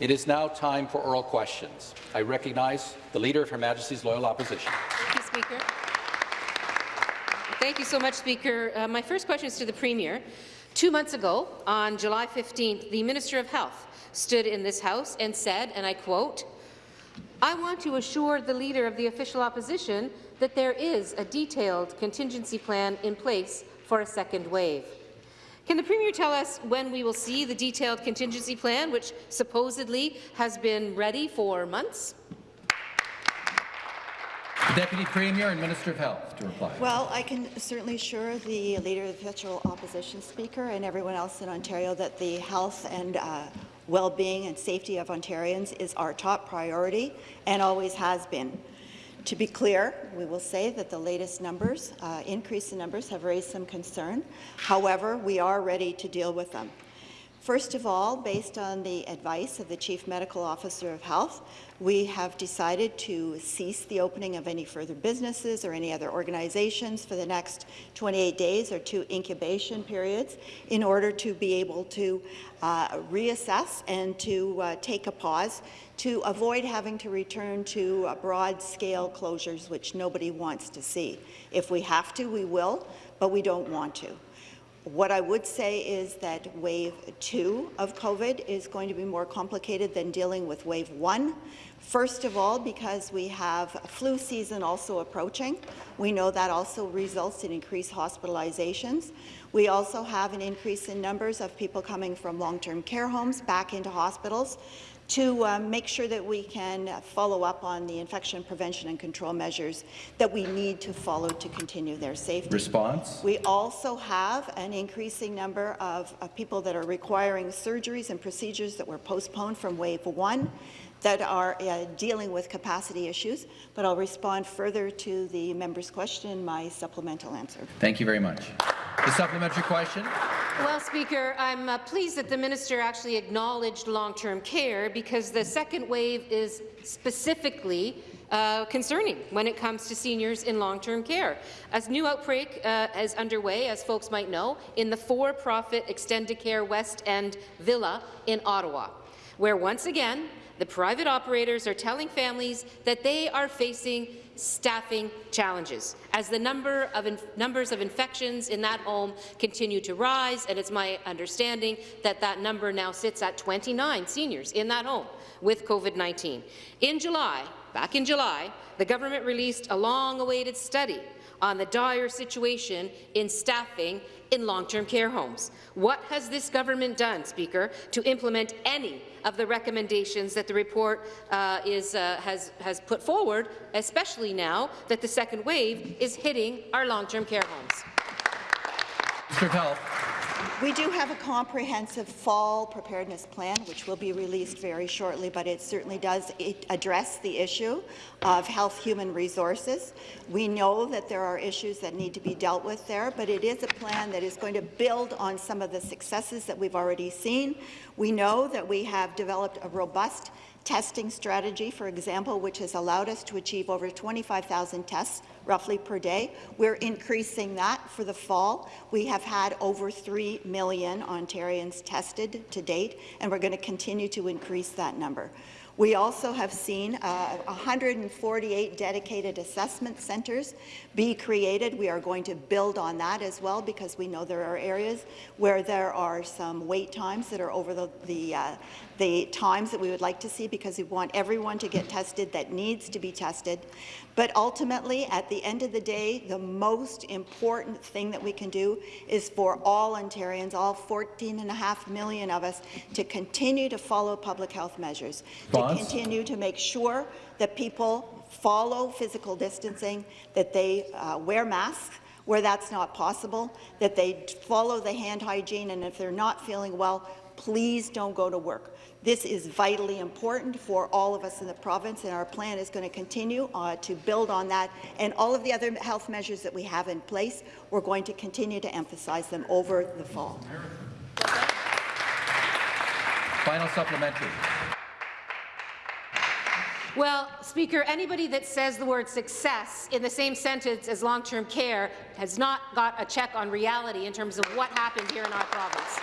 It is now time for oral questions. I recognize the Leader of Her Majesty's Loyal Opposition. Thank you, Speaker. Thank you so much, Speaker. Uh, my first question is to the Premier. Two months ago, on July 15th, the Minister of Health stood in this House and said, and I quote, I want to assure the Leader of the official opposition that there is a detailed contingency plan in place for a second wave. Can the Premier tell us when we will see the detailed contingency plan, which supposedly has been ready for months? Deputy Premier and Minister of Health to reply. Well, I can certainly assure the Leader of the Official Opposition Speaker and everyone else in Ontario that the health and uh, well-being and safety of Ontarians is our top priority and always has been. To be clear, we will say that the latest numbers, uh, increase in numbers, have raised some concern. However, we are ready to deal with them. First of all, based on the advice of the Chief Medical Officer of Health, we have decided to cease the opening of any further businesses or any other organizations for the next 28 days or two incubation periods in order to be able to uh, reassess and to uh, take a pause to avoid having to return to uh, broad-scale closures, which nobody wants to see. If we have to, we will, but we don't want to. What I would say is that wave two of COVID is going to be more complicated than dealing with wave one. First of all, because we have flu season also approaching. We know that also results in increased hospitalizations. We also have an increase in numbers of people coming from long-term care homes back into hospitals to um, make sure that we can follow up on the infection prevention and control measures that we need to follow to continue their safety. Response? We also have an increasing number of, of people that are requiring surgeries and procedures that were postponed from wave one that are uh, dealing with capacity issues, but I'll respond further to the member's question in my supplemental answer. Thank you very much. The supplementary question. Well, Speaker, I'm uh, pleased that the minister actually acknowledged long-term care because the second wave is specifically uh, concerning when it comes to seniors in long-term care. As new outbreak uh, is underway, as folks might know, in the for-profit Extendicare West End Villa in Ottawa, where once again the private operators are telling families that they are facing staffing challenges as the number of numbers of infections in that home continue to rise, and it's my understanding that that number now sits at 29 seniors in that home with COVID-19. In July, back in July, the government released a long-awaited study on the dire situation in staffing in long-term care homes. What has this government done, Speaker, to implement any of the recommendations that the report uh, is, uh, has, has put forward, especially now that the second wave is hitting our long-term care homes? Mr. Health. We do have a comprehensive fall preparedness plan, which will be released very shortly, but it certainly does address the issue of health human resources. We know that there are issues that need to be dealt with there, but it is a plan that is going to build on some of the successes that we've already seen. We know that we have developed a robust testing strategy, for example, which has allowed us to achieve over 25,000 tests roughly per day. We're increasing that for the fall. We have had over 3 million Ontarians tested to date, and we're going to continue to increase that number. We also have seen uh, 148 dedicated assessment centres be created. We are going to build on that as well because we know there are areas where there are some wait times that are over the, the, uh, the times that we would like to see because we want everyone to get tested that needs to be tested. But ultimately, at the end of the day, the most important thing that we can do is for all Ontarians, all 14 and a half million of us, to continue to follow public health measures, to continue to make sure that people follow physical distancing, that they uh, wear masks, where that's not possible, that they follow the hand hygiene, and if they're not feeling well, please don't go to work. This is vitally important for all of us in the province, and our plan is going to continue uh, to build on that. And all of the other health measures that we have in place, we're going to continue to emphasize them over the fall. Final supplementary. Well, Speaker, anybody that says the word success in the same sentence as long-term care has not got a check on reality in terms of what happened here in our province.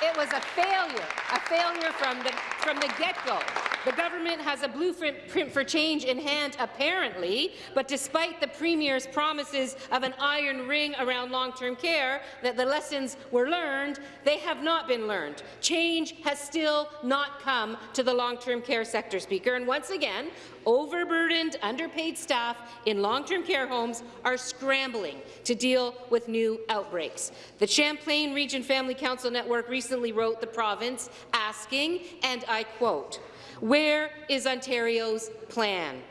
It was a failure, a failure from the from the get-go. The government has a blueprint for change in hand, apparently, but despite the Premier's promises of an iron ring around long-term care, that the lessons were learned, they have not been learned. Change has still not come to the long-term care sector, Speaker, and once again, overburdened, underpaid staff in long-term care homes are scrambling to deal with new outbreaks. The Champlain Region Family Council Network recently wrote the province asking, and I quote, where is Ontario's plan?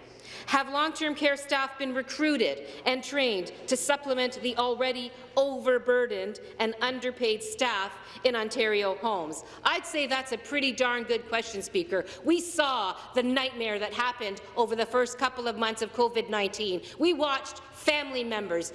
Have long-term care staff been recruited and trained to supplement the already overburdened and underpaid staff in Ontario homes? I'd say that's a pretty darn good question, Speaker. We saw the nightmare that happened over the first couple of months of COVID-19. We watched family members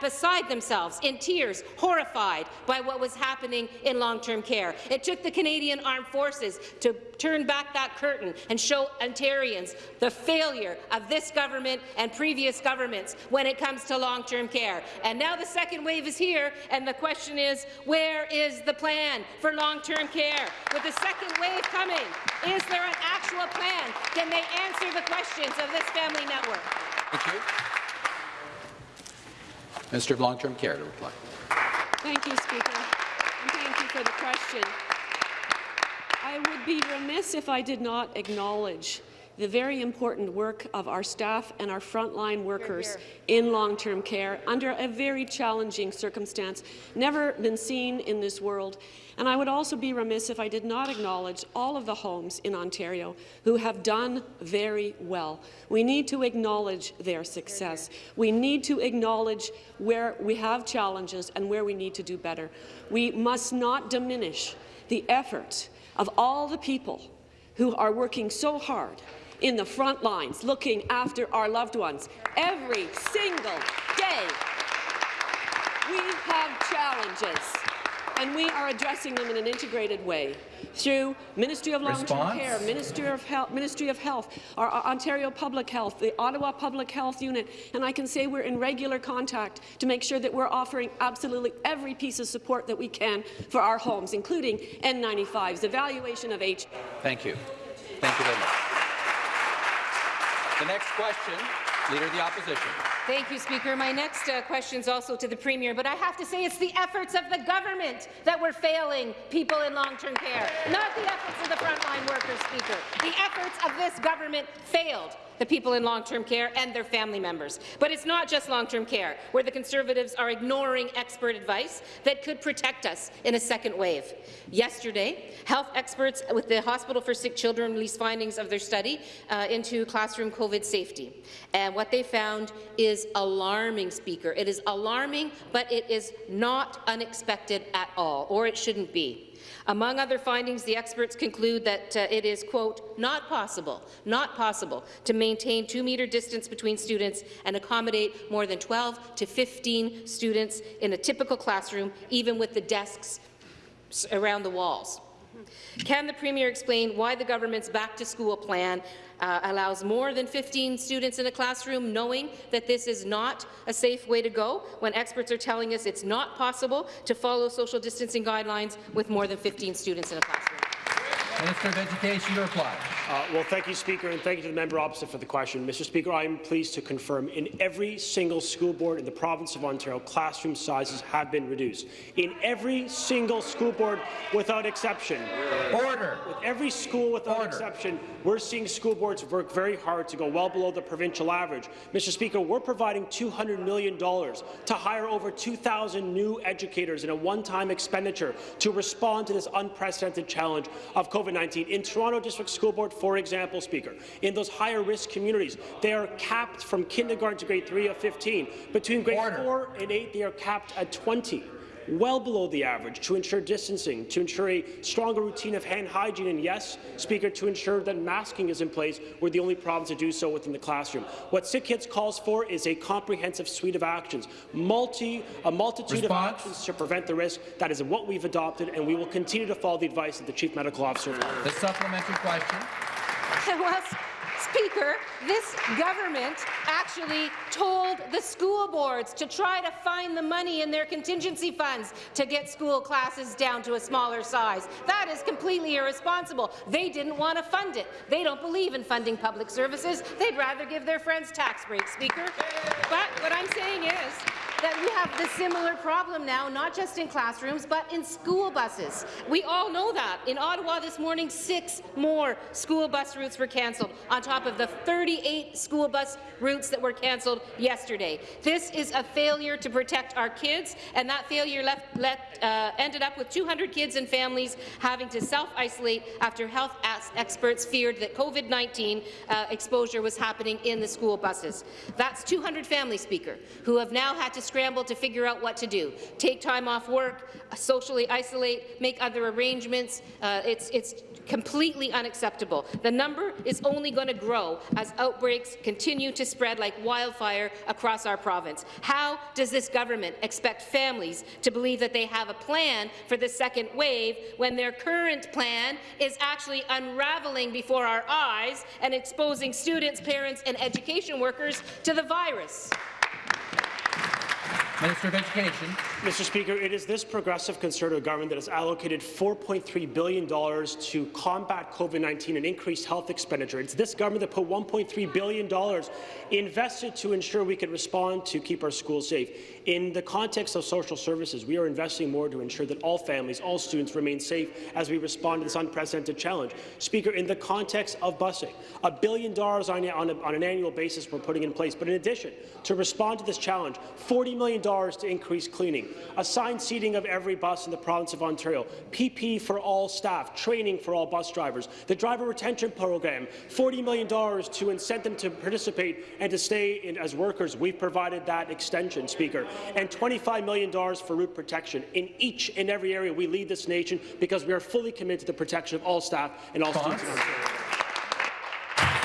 beside themselves, in tears, horrified by what was happening in long-term care. It took the Canadian Armed Forces to turn back that curtain and show Ontarians the failure of this government and previous governments when it comes to long-term care. And now the second wave is here, and the question is, where is the plan for long-term care? With the second wave coming, is there an actual plan? Can they answer the questions of this family network? Thank you. Minister of Long-Term Care to reply. Thank you, Speaker, and thank you for the question. I would be remiss if I did not acknowledge the very important work of our staff and our frontline workers in long-term care under a very challenging circumstance, never been seen in this world. And I would also be remiss if I did not acknowledge all of the homes in Ontario who have done very well. We need to acknowledge their success. We need to acknowledge where we have challenges and where we need to do better. We must not diminish the effort of all the people who are working so hard in the front lines, looking after our loved ones every single day. We have challenges, and we are addressing them in an integrated way through Ministry of Long-Term Care, Ministry of, Health, Ministry of Health, our, Ontario Public Health, the Ottawa Public Health Unit, and I can say we're in regular contact to make sure that we're offering absolutely every piece of support that we can for our homes, including N95s, evaluation of H. Thank you. Thank you very much. The next question, Leader of the Opposition. Thank you, Speaker. My next uh, question is also to the Premier, but I have to say it's the efforts of the government that were failing people in long-term care, not the efforts of the frontline workers, Speaker. The efforts of this government failed the people in long-term care and their family members. But it's not just long-term care, where the Conservatives are ignoring expert advice that could protect us in a second wave. Yesterday, health experts with the Hospital for Sick Children released findings of their study uh, into classroom COVID safety. And what they found is alarming, Speaker. It is alarming, but it is not unexpected at all, or it shouldn't be. Among other findings, the experts conclude that uh, it is, quote, not possible, not possible to maintain two-metre distance between students and accommodate more than 12 to 15 students in a typical classroom, even with the desks around the walls. Can the Premier explain why the government's back-to-school plan uh, allows more than 15 students in a classroom, knowing that this is not a safe way to go, when experts are telling us it's not possible to follow social distancing guidelines with more than 15 students in a classroom? Minister of Education to reply. Uh, well, thank you, Speaker, and thank you to the member opposite for the question. Mr. Speaker, I am pleased to confirm in every single school board in the province of Ontario, classroom sizes have been reduced. In every single school board, without exception. Order. With every school, without Order. exception, we're seeing school boards work very hard to go well below the provincial average. Mr. Speaker, we're providing $200 million to hire over 2,000 new educators in a one-time expenditure to respond to this unprecedented challenge of COVID COVID-19. In Toronto District School Board, for example, Speaker, in those higher-risk communities, they are capped from kindergarten to grade 3 of 15. Between grade Order. 4 and 8, they are capped at 20 well below the average to ensure distancing, to ensure a stronger routine of hand hygiene, and yes, Speaker, to ensure that masking is in place. We're the only province to do so within the classroom. What Sick Kids calls for is a comprehensive suite of actions, multi, a multitude Response. of actions to prevent the risk. That is what we've adopted, and we will continue to follow the advice of the Chief Medical Officer. The supplementary question. Speaker, this government actually told the school boards to try to find the money in their contingency funds to get school classes down to a smaller size. That is completely irresponsible. They didn't want to fund it. They don't believe in funding public services. They'd rather give their friends tax breaks, Speaker. But what I'm saying is that we have the similar problem now, not just in classrooms, but in school buses. We all know that. In Ottawa this morning, six more school bus routes were cancelled, on top of the 38 school bus routes that were cancelled yesterday. This is a failure to protect our kids, and that failure left, let, uh, ended up with 200 kids and families having to self-isolate after health experts feared that COVID-19 uh, exposure was happening in the school buses. That's 200 families, Speaker, who have now had to scramble to figure out what to do. Take time off work, socially isolate, make other arrangements. Uh, it's, it's completely unacceptable. The number is only going to grow as outbreaks continue to spread like wildfire across our province. How does this government expect families to believe that they have a plan for the second wave when their current plan is actually unraveling before our eyes and exposing students, parents and education workers to the virus? Minister of Education. Mr. Speaker, it is this progressive Conservative government that has allocated $4.3 billion to combat COVID-19 and increase health expenditure. It's this government that put $1.3 billion invested to ensure we could respond to keep our schools safe. In the context of social services, we are investing more to ensure that all families, all students remain safe as we respond to this unprecedented challenge. Speaker, in the context of busing, a billion dollars on, on, on an annual basis we're putting in place. But in addition, to respond to this challenge, $40 million to increase cleaning, assigned seating of every bus in the province of Ontario, PP for all staff, training for all bus drivers, the driver retention program, $40 million to incent them to participate and to stay in, as workers. We've provided that extension, Speaker and $25 million for route protection. In each and every area, we lead this nation because we are fully committed to the protection of all staff and all students in Ontario.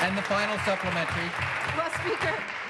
And the final supplementary. Well, Speaker, I think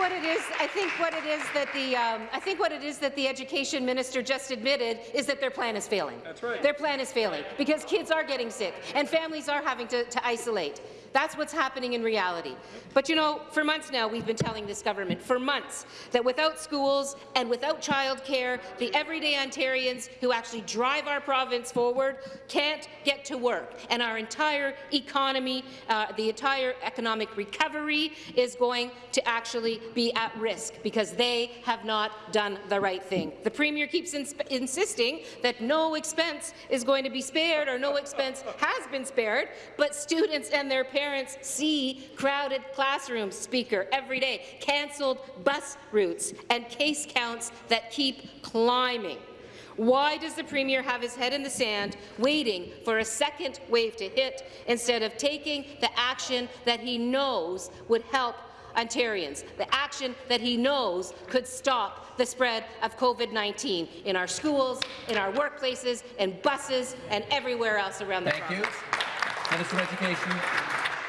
what it is, I think what it is that the, um, I think what it is that the education minister just admitted is that their plan is failing. That's right. Their plan is failing because kids are getting sick and families are having to, to isolate. That's what's happening in reality. But you know, for months now, we've been telling this government, for months, that without schools and without childcare, the everyday Ontarians who actually drive our province forward can't get to work. And our entire economy, uh, the entire economic recovery is going to actually be at risk because they have not done the right thing. The Premier keeps ins insisting that no expense is going to be spared or no expense has been spared, but students and their parents parents see crowded classrooms, Speaker, every day, cancelled bus routes, and case counts that keep climbing. Why does the Premier have his head in the sand, waiting for a second wave to hit, instead of taking the action that he knows would help Ontarians, the action that he knows could stop the spread of COVID-19 in our schools, in our workplaces, in buses, and everywhere else around the Thank province. you. Minister of Education.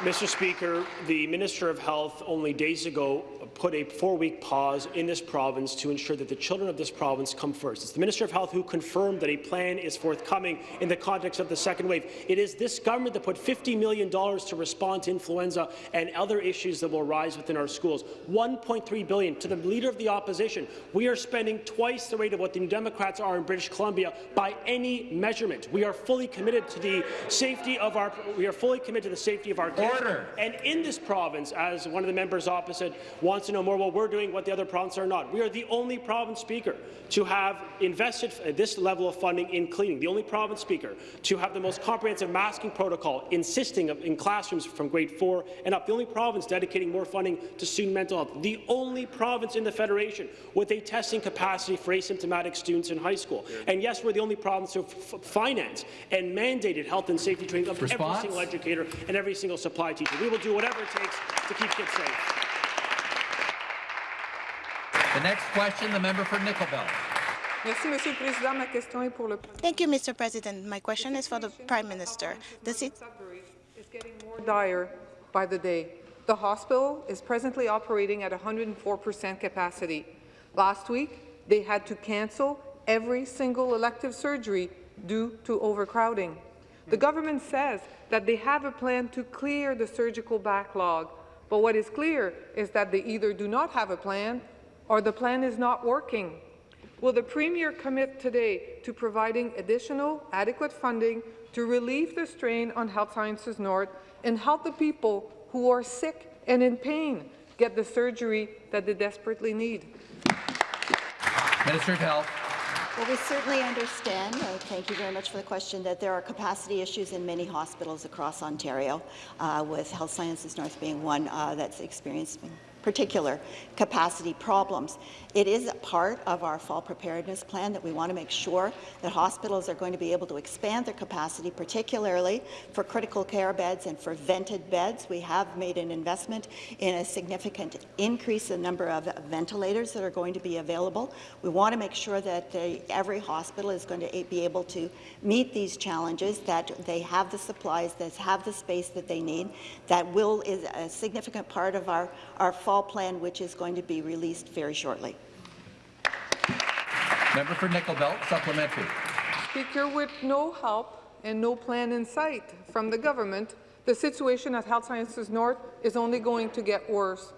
Mr. Speaker, the Minister of Health only days ago put a four-week pause in this province to ensure that the children of this province come first. It's the Minister of Health who confirmed that a plan is forthcoming in the context of the second wave. It is this government that put $50 million to respond to influenza and other issues that will rise within our schools. 1.3 billion to the Leader of the Opposition. We are spending twice the rate of what the New Democrats are in British Columbia by any measurement. We are fully committed to the safety of our. We are fully committed to the safety of our. Order. And in this province, as one of the members opposite wants to know more what we're doing, what the other provinces are not. We are the only province speaker to have invested uh, this level of funding in cleaning, the only province speaker to have the most comprehensive masking protocol, insisting of, in classrooms from grade 4 and up, the only province dedicating more funding to student mental health, the only province in the Federation with a testing capacity for asymptomatic students in high school. And yes, we're the only province to finance and mandated health and safety training of Response? every single educator and every single supply teacher. We will do whatever it takes to keep kids safe. The next question, the member for Nickel Belt. Merci, Monsieur le Président. Ma question est pour le Thank you, Mr. President. My question is for the Prime Minister. The sit- Sudbury is getting more dire by the day. The hospital is presently operating at 104% capacity. Last week, they had to cancel every single elective surgery due to overcrowding. The government says that they have a plan to clear the surgical backlog, but what is clear is that they either do not have a plan or the plan is not working. Will the Premier commit today to providing additional adequate funding to relieve the strain on Health Sciences North and help the people who are sick and in pain get the surgery that they desperately need? Minister of Health. Well, we certainly understand, uh, thank you very much for the question, that there are capacity issues in many hospitals across Ontario, uh, with Health Sciences North being one uh, that's experiencing particular capacity problems. It is a part of our fall preparedness plan that we want to make sure that hospitals are going to be able to expand their capacity, particularly for critical care beds and for vented beds. We have made an investment in a significant increase in the number of ventilators that are going to be available. We want to make sure that they, every hospital is going to be able to meet these challenges, that they have the supplies, that have the space that they need. That will is a significant part of our, our fall plan, which is going to be released very shortly. Member for Nickel Belt, supplementary. Speaker, with no help and no plan in sight from the government, the situation at Health Sciences North is only going to get worse.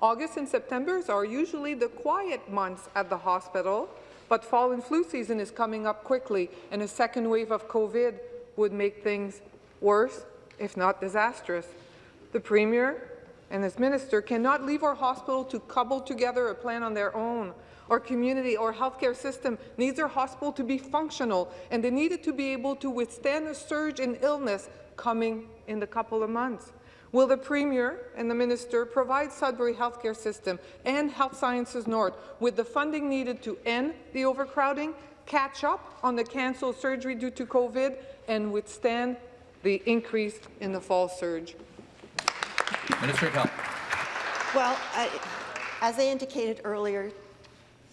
August and September are usually the quiet months at the hospital, but fall and flu season is coming up quickly, and a second wave of COVID would make things worse, if not disastrous. The Premier and his minister cannot leave our hospital to cobble together a plan on their own. Our community, our healthcare system needs our hospital to be functional, and they need it to be able to withstand a surge in illness coming in the couple of months. Will the Premier and the Minister provide Sudbury Healthcare System and Health Sciences North with the funding needed to end the overcrowding, catch up on the cancelled surgery due to COVID, and withstand the increase in the fall surge? Minister of Health. Well, I, as I indicated earlier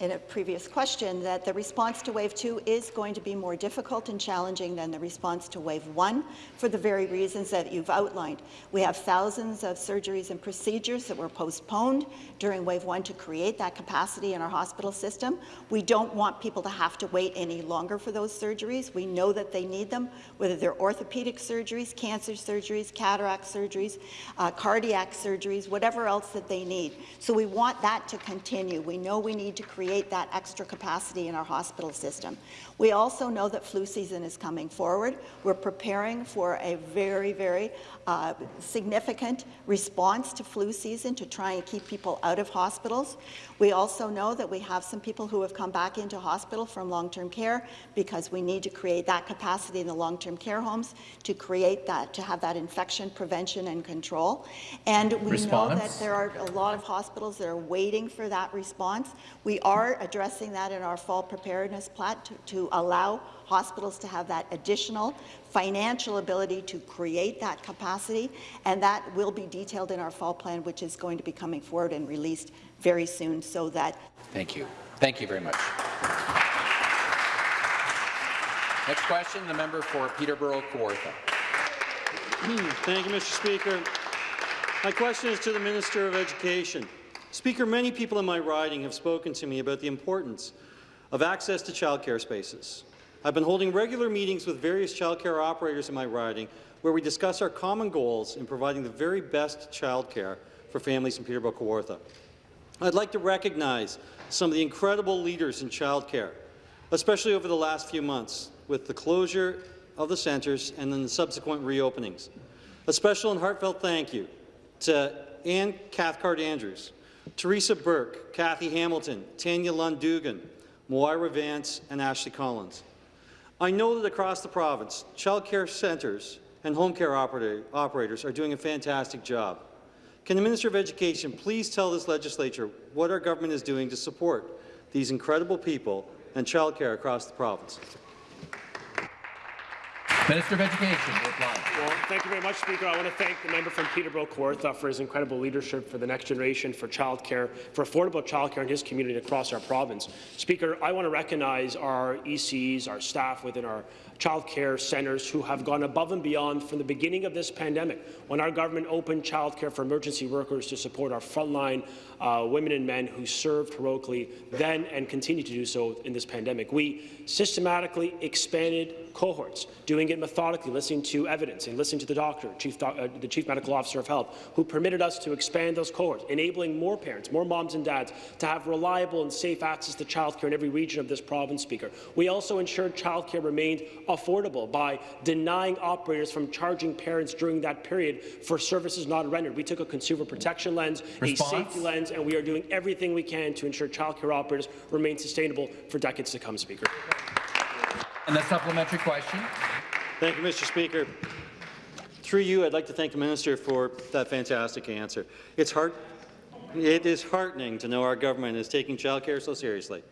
in a previous question, that the response to wave two is going to be more difficult and challenging than the response to wave one for the very reasons that you've outlined. We have thousands of surgeries and procedures that were postponed during wave one to create that capacity in our hospital system. We don't want people to have to wait any longer for those surgeries. We know that they need them, whether they're orthopedic surgeries, cancer surgeries, cataract surgeries, uh, cardiac surgeries, whatever else that they need. So we want that to continue. We know we need to create that extra capacity in our hospital system. We also know that flu season is coming forward. We're preparing for a very, very uh, significant response to flu season to try and keep people out of hospitals. We also know that we have some people who have come back into hospital from long-term care because we need to create that capacity in the long-term care homes to create that, to have that infection prevention and control. And we Response. know that there are a lot of hospitals that are waiting for that response. We are addressing that in our fall preparedness plan to, to allow hospitals to have that additional financial ability to create that capacity, and that will be detailed in our fall plan, which is going to be coming forward and released very soon, so that Thank you. Thank you very much. Next question, the member for Peterborough Kawartha. Hmm, thank you, Mr. Speaker. My question is to the Minister of Education. Speaker, many people in my riding have spoken to me about the importance of access to childcare spaces. I've been holding regular meetings with various childcare operators in my riding where we discuss our common goals in providing the very best childcare for families in Peterborough Kawartha. I'd like to recognize some of the incredible leaders in childcare, especially over the last few months with the closure of the centres and then the subsequent reopenings. A special and heartfelt thank you to Anne Cathcart Andrews, Teresa Burke, Kathy Hamilton, Tanya Lund-Dugan, Moira Vance, and Ashley Collins. I know that across the province, childcare centres and home care operator, operators are doing a fantastic job. Can the Minister of Education please tell this legislature what our government is doing to support these incredible people and childcare across the province? Minister of Education. Well, Thank you very much, Speaker. I want to thank the member from Peterborough Kawartha for his incredible leadership for the next generation, for childcare, for affordable childcare in his community across our province. Speaker, I want to recognize our ECs, our staff within our childcare centres who have gone above and beyond from the beginning of this pandemic, when our government opened childcare for emergency workers to support our frontline uh, women and men who served heroically then and continue to do so in this pandemic. We systematically expanded cohorts, doing it methodically, listening to evidence and listening to the doctor, chief doc, uh, the chief medical officer of health, who permitted us to expand those cohorts, enabling more parents, more moms and dads to have reliable and safe access to childcare in every region of this province, Speaker. We also ensured childcare remained affordable by denying operators from charging parents during that period for services not rendered. We took a consumer protection lens, Response? a safety lens, and we are doing everything we can to ensure childcare operators remain sustainable for decades to come, Speaker. And the supplementary question. Thank you, Mr. Speaker. Through you, I'd like to thank the minister for that fantastic answer. It's heart it is heartening to know our government is taking childcare so seriously.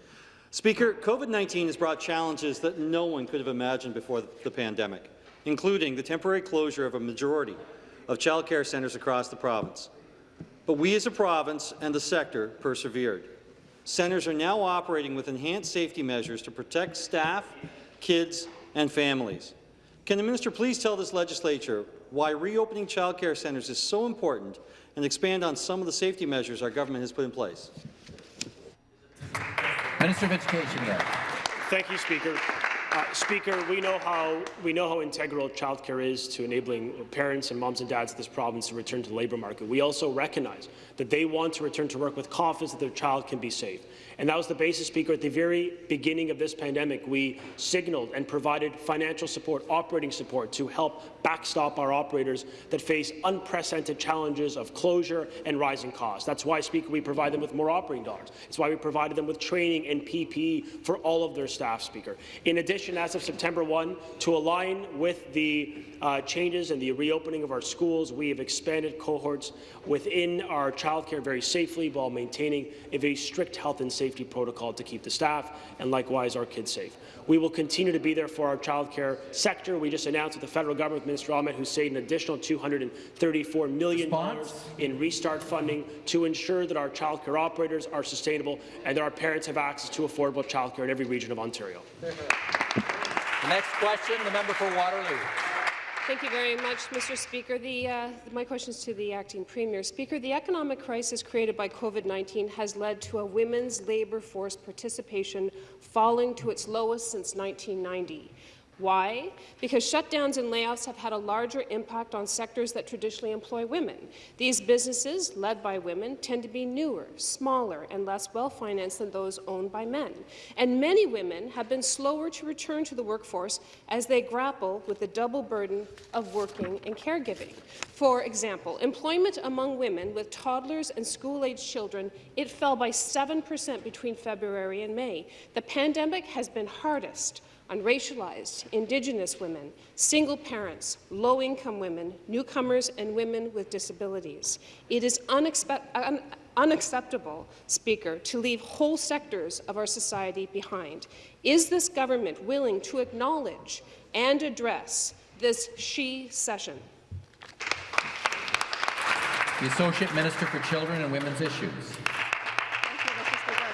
Speaker, COVID-19 has brought challenges that no one could have imagined before the pandemic, including the temporary closure of a majority of childcare centres across the province. But we as a province and the sector persevered. Centres are now operating with enhanced safety measures to protect staff, kids and families. Can the minister please tell this legislature why reopening childcare centres is so important and expand on some of the safety measures our government has put in place? Minister of Education again. Thank you, Speaker. Uh, Speaker, we know how we know how integral childcare is to enabling parents and moms and dads of this province to return to the labour market. We also recognize that they want to return to work with confidence that their child can be safe. And that was the basis, Speaker. At the very beginning of this pandemic, we signaled and provided financial support, operating support, to help backstop our operators that face unprecedented challenges of closure and rising costs. That's why, Speaker, we provide them with more operating dollars. It's why we provided them with training and PPE for all of their staff, Speaker. In addition, as of September 1, to align with the uh, changes and the reopening of our schools, we have expanded cohorts within our childcare very safely while maintaining a very strict health and safety protocol to keep the staff and likewise our kids safe. We will continue to be there for our childcare sector. We just announced with the federal government, Minister Ahmed Hussen, an additional $234 million Response? in restart funding to ensure that our childcare operators are sustainable and that our parents have access to affordable childcare in every region of Ontario. The next question, the member for Waterloo. Thank you very much, Mr. Speaker. The, uh, my question is to the acting premier. Speaker, the economic crisis created by COVID-19 has led to a women's labour force participation falling to its lowest since 1990. Why? Because shutdowns and layoffs have had a larger impact on sectors that traditionally employ women. These businesses, led by women, tend to be newer, smaller, and less well-financed than those owned by men. And many women have been slower to return to the workforce as they grapple with the double burden of working and caregiving. For example, employment among women with toddlers and school-aged children, it fell by 7% between February and May. The pandemic has been hardest on racialized, Indigenous women, single parents, low-income women, newcomers, and women with disabilities. It is un unacceptable, Speaker, to leave whole sectors of our society behind. Is this government willing to acknowledge and address this she-cession? The Associate Minister for Children and Women's Issues. Thank you, Mr. Speaker.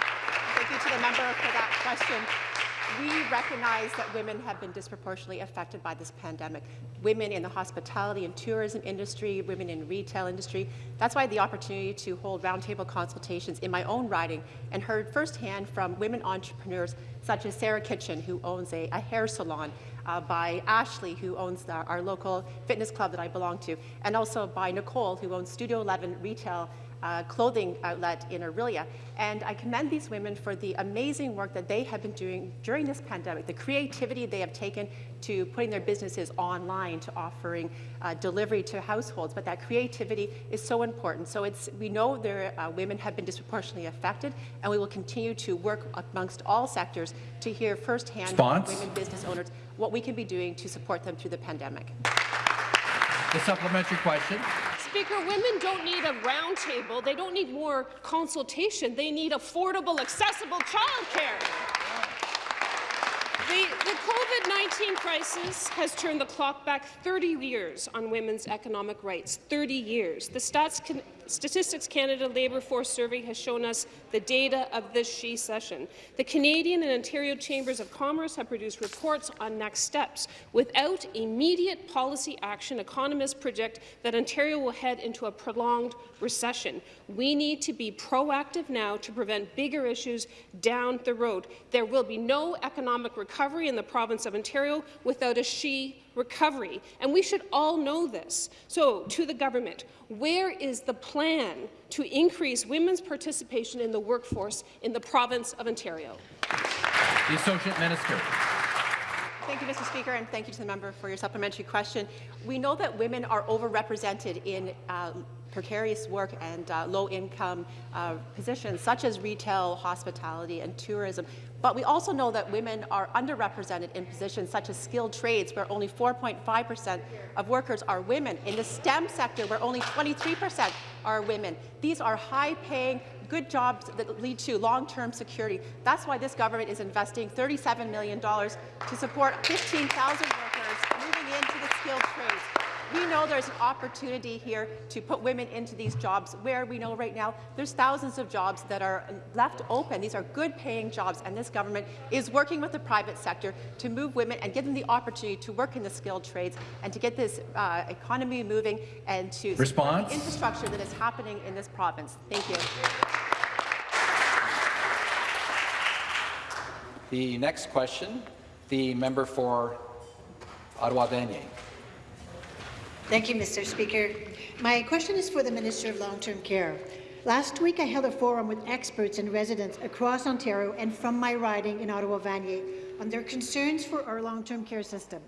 Thank you to the member for that question. We recognize that women have been disproportionately affected by this pandemic. Women in the hospitality and tourism industry, women in retail industry. That's why the opportunity to hold roundtable consultations in my own riding and heard firsthand from women entrepreneurs such as Sarah Kitchen, who owns a, a hair salon, uh, by Ashley, who owns the, our local fitness club that I belong to, and also by Nicole, who owns Studio 11 Retail uh, clothing outlet in Orillia. And I commend these women for the amazing work that they have been doing during this pandemic, the creativity they have taken to putting their businesses online, to offering uh, delivery to households. But that creativity is so important. So it's, we know their uh, women have been disproportionately affected, and we will continue to work amongst all sectors to hear firsthand from women business owners what we can be doing to support them through the pandemic. The supplementary question. Speaker, women don't need a roundtable. They don't need more consultation. They need affordable, accessible childcare. The, the COVID-19 crisis has turned the clock back 30 years on women's economic rights. 30 years. The Stats Can Statistics Canada Labour Force Survey has shown us the data of this she-cession. The Canadian and Ontario Chambers of Commerce have produced reports on next steps. Without immediate policy action, economists predict that Ontario will head into a prolonged recession. We need to be proactive now to prevent bigger issues down the road. There will be no economic recovery in the province of Ontario without a SHE recovery, and we should all know this. So, to the government, where is the plan to increase women's participation in the workforce in the province of Ontario? The Associate Minister. Thank you, Mr. Speaker, and thank you to the member for your supplementary question. We know that women are overrepresented in um, precarious work and uh, low-income uh, positions, such as retail, hospitality, and tourism. But we also know that women are underrepresented in positions such as skilled trades, where only 4.5% of workers are women. In the STEM sector, where only 23% are women. These are high-paying, good jobs that lead to long-term security. That's why this government is investing $37 million to support 15,000 workers moving into the skilled trades. We know there's an opportunity here to put women into these jobs where we know right now there's thousands of jobs that are left open. These are good paying jobs and this government is working with the private sector to move women and give them the opportunity to work in the skilled trades and to get this uh, economy moving and to Response? the infrastructure that is happening in this province. Thank you. The next question, the member for Ottawa Vanier. Thank you, Mr. Speaker. My question is for the Minister of Long-Term Care. Last week, I held a forum with experts and residents across Ontario and from my riding in Ottawa-Vanier on their concerns for our long-term care system.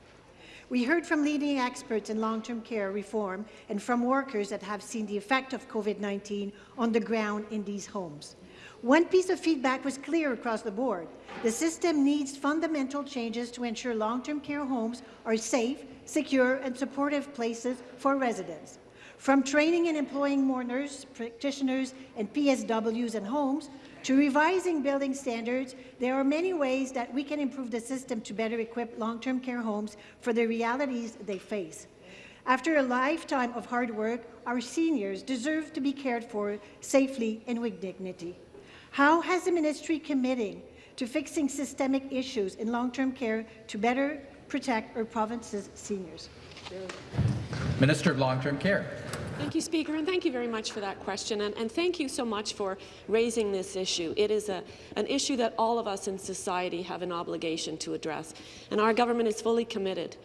We heard from leading experts in long-term care reform and from workers that have seen the effect of COVID-19 on the ground in these homes. One piece of feedback was clear across the board. The system needs fundamental changes to ensure long-term care homes are safe, secure and supportive places for residents. From training and employing more nurse practitioners and PSWs in homes, to revising building standards, there are many ways that we can improve the system to better equip long-term care homes for the realities they face. After a lifetime of hard work, our seniors deserve to be cared for safely and with dignity. How has the ministry committing to fixing systemic issues in long-term care to better protect our province's seniors? Minister of Long-Term Care. Thank you, Speaker, and thank you very much for that question, and, and thank you so much for raising this issue. It is a, an issue that all of us in society have an obligation to address, and our government is fully committed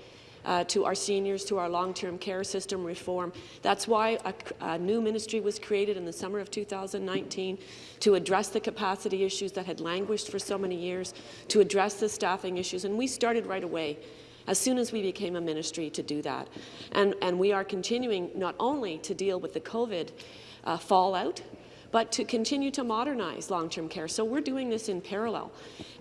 uh, to our seniors, to our long-term care system reform. That's why a, a, new ministry was created in the summer of 2019 to address the capacity issues that had languished for so many years, to address the staffing issues, and we started right away as soon as we became a ministry to do that. And, and we are continuing not only to deal with the COVID uh, fallout, but to continue to modernize long-term care. So we're doing this in parallel,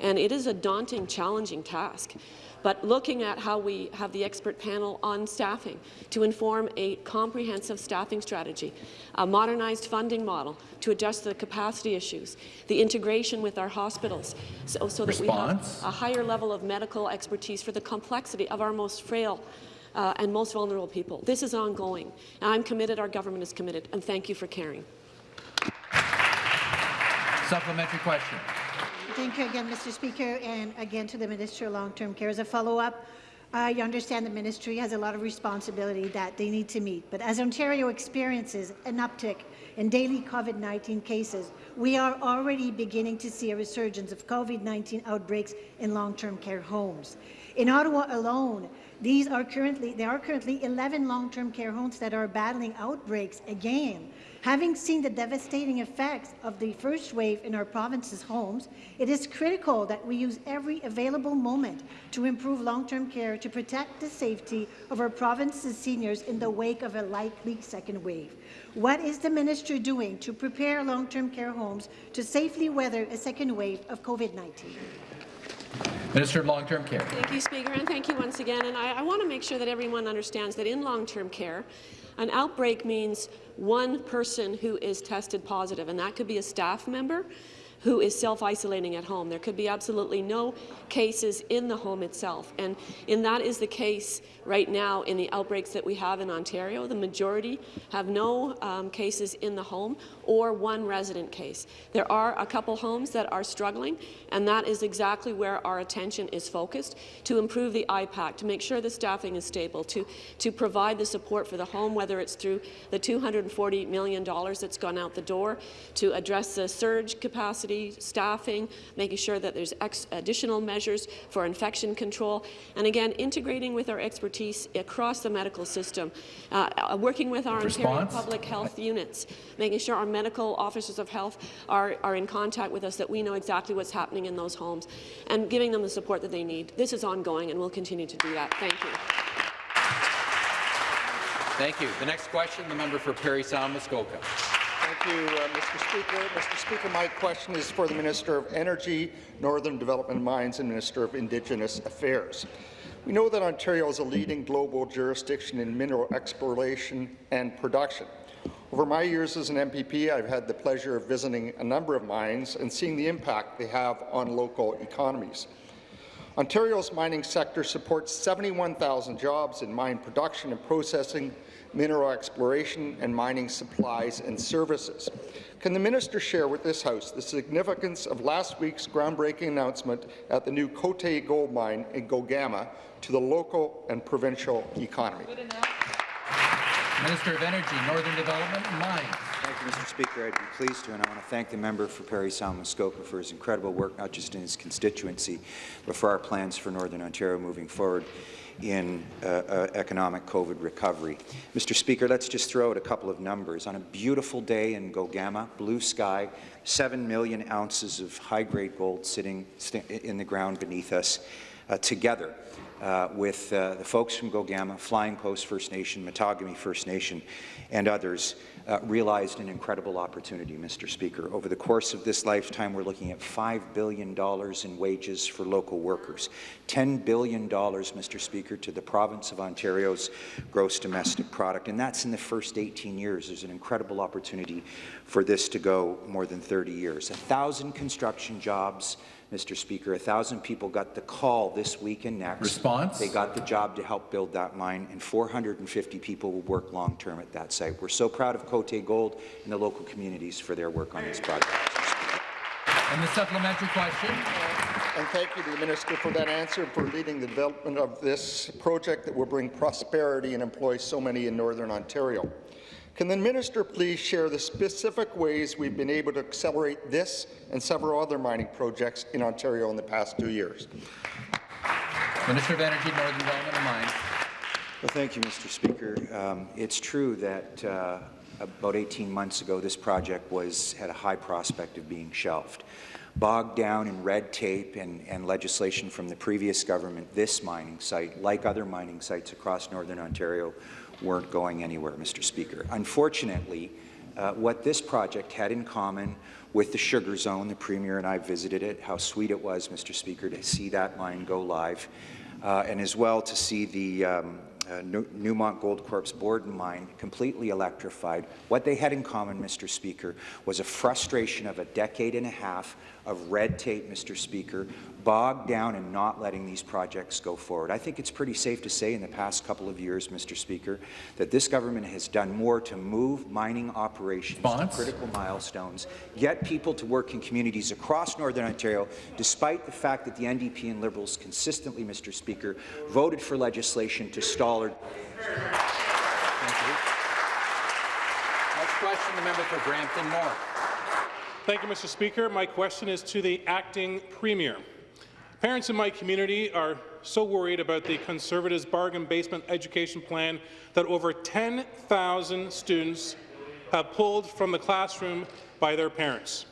and it is a daunting, challenging task but looking at how we have the expert panel on staffing to inform a comprehensive staffing strategy, a modernized funding model to address the capacity issues, the integration with our hospitals, so, so that we have a higher level of medical expertise for the complexity of our most frail uh, and most vulnerable people. This is ongoing. I'm committed, our government is committed, and thank you for caring. Supplementary question. Thank you again, Mr. Speaker, and again to the Minister of Long-Term Care. As a follow-up, I understand the ministry has a lot of responsibility that they need to meet, but as Ontario experiences an uptick in daily COVID-19 cases, we are already beginning to see a resurgence of COVID-19 outbreaks in long-term care homes. In Ottawa alone, these are currently, there are currently 11 long-term care homes that are battling outbreaks again. Having seen the devastating effects of the first wave in our province's homes, it is critical that we use every available moment to improve long-term care to protect the safety of our province's seniors in the wake of a likely second wave. What is the minister doing to prepare long-term care homes to safely weather a second wave of COVID-19? Minister of Long-Term Care. Thank you, Speaker, and thank you once again. And I, I want to make sure that everyone understands that in long-term care, an outbreak means one person who is tested positive, and that could be a staff member, who is self-isolating at home. There could be absolutely no cases in the home itself, and, and that is the case right now in the outbreaks that we have in Ontario. The majority have no um, cases in the home or one resident case. There are a couple homes that are struggling, and that is exactly where our attention is focused to improve the IPAC, to make sure the staffing is stable, to, to provide the support for the home, whether it's through the $240 million that's gone out the door, to address the surge capacity, staffing, making sure that there's additional measures for infection control, and again, integrating with our expertise across the medical system, uh, uh working with our Response? Ontario public health units, making sure our medical officers of health are, are in contact with us, that we know exactly what's happening in those homes, and giving them the support that they need. This is ongoing, and we'll continue to do that. Thank you. Thank you. The next question, the member for Parry Sound Muskoka. You, uh, Mr. Speaker. Mr. Speaker, my question is for the Minister of Energy, Northern Development Mines and Minister of Indigenous Affairs. We know that Ontario is a leading global jurisdiction in mineral exploration and production. Over my years as an MPP, I've had the pleasure of visiting a number of mines and seeing the impact they have on local economies. Ontario's mining sector supports 71,000 jobs in mine production and processing, mineral exploration and mining supplies and services. Can the minister share with this House the significance of last week's groundbreaking announcement at the new Côté gold mine in Gogama to the local and provincial economy? Minister of Energy, Northern Development and Mines. Thank you, Mr. Speaker. I'd be pleased to, and I want to thank the member for Parry Sound Muskoka for his incredible work, not just in his constituency, but for our plans for Northern Ontario moving forward in uh, uh, economic COVID recovery. Mr. Speaker, let's just throw out a couple of numbers. On a beautiful day in Gogama, blue sky, 7 million ounces of high-grade gold sitting in the ground beneath us uh, together uh, with uh, the folks from Gogama, Flying Post First Nation, Matagami First Nation, and others, uh, realized an incredible opportunity, Mr. Speaker. Over the course of this lifetime, we're looking at $5 billion in wages for local workers, $10 billion, Mr. Speaker, to the province of Ontario's gross domestic product, and that's in the first 18 years. There's an incredible opportunity for this to go more than 30 years. A thousand construction jobs, Mr. Speaker. A thousand people got the call this week and next. Response? They got the job to help build that mine, and 450 people will work long-term at that site. We're so proud of Côté Gold and the local communities for their work on this project. And the supplementary question. And thank you to the Minister for that answer and for leading the development of this project that will bring prosperity and employ so many in Northern Ontario. Can the minister please share the specific ways we've been able to accelerate this and several other mining projects in Ontario in the past two years? Minister of Energy, Northern Development and Mines. Well, thank you, Mr. Speaker. Um, it's true that uh, about 18 months ago, this project was had a high prospect of being shelved. Bogged down in red tape and, and legislation from the previous government, this mining site, like other mining sites across Northern Ontario, weren't going anywhere, Mr. Speaker. Unfortunately, uh, what this project had in common with the Sugar Zone, the Premier and I visited it, how sweet it was, Mr. Speaker, to see that mine go live, uh, and as well to see the um, uh, Newmont Goldcorp's Borden mine completely electrified. What they had in common, Mr. Speaker, was a frustration of a decade and a half of red tape, Mr. Speaker, bogged down and not letting these projects go forward. I think it's pretty safe to say in the past couple of years, Mr. Speaker, that this government has done more to move mining operations Bonds. to critical milestones, get people to work in communities across Northern Ontario, despite the fact that the NDP and Liberals consistently, Mr. Speaker, voted for legislation to stall or... Thank you. Next question, the member for Brampton North. Thank you, Mr. Speaker. My question is to the acting Premier. Parents in my community are so worried about the Conservatives' bargain basement education plan that over 10,000 students have pulled from the classroom by their parents.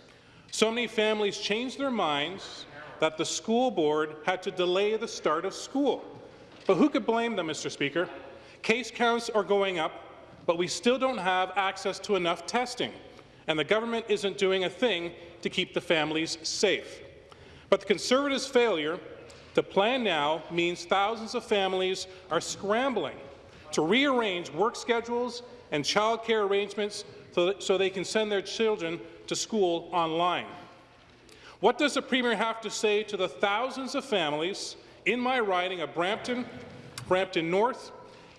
So many families changed their minds that the school board had to delay the start of school. But who could blame them, Mr. Speaker? Case counts are going up, but we still don't have access to enough testing, and the government isn't doing a thing to keep the families safe. But the Conservatives' failure to plan now means thousands of families are scrambling to rearrange work schedules and childcare arrangements so, so they can send their children to school online. What does the Premier have to say to the thousands of families in my riding of Brampton, Brampton North,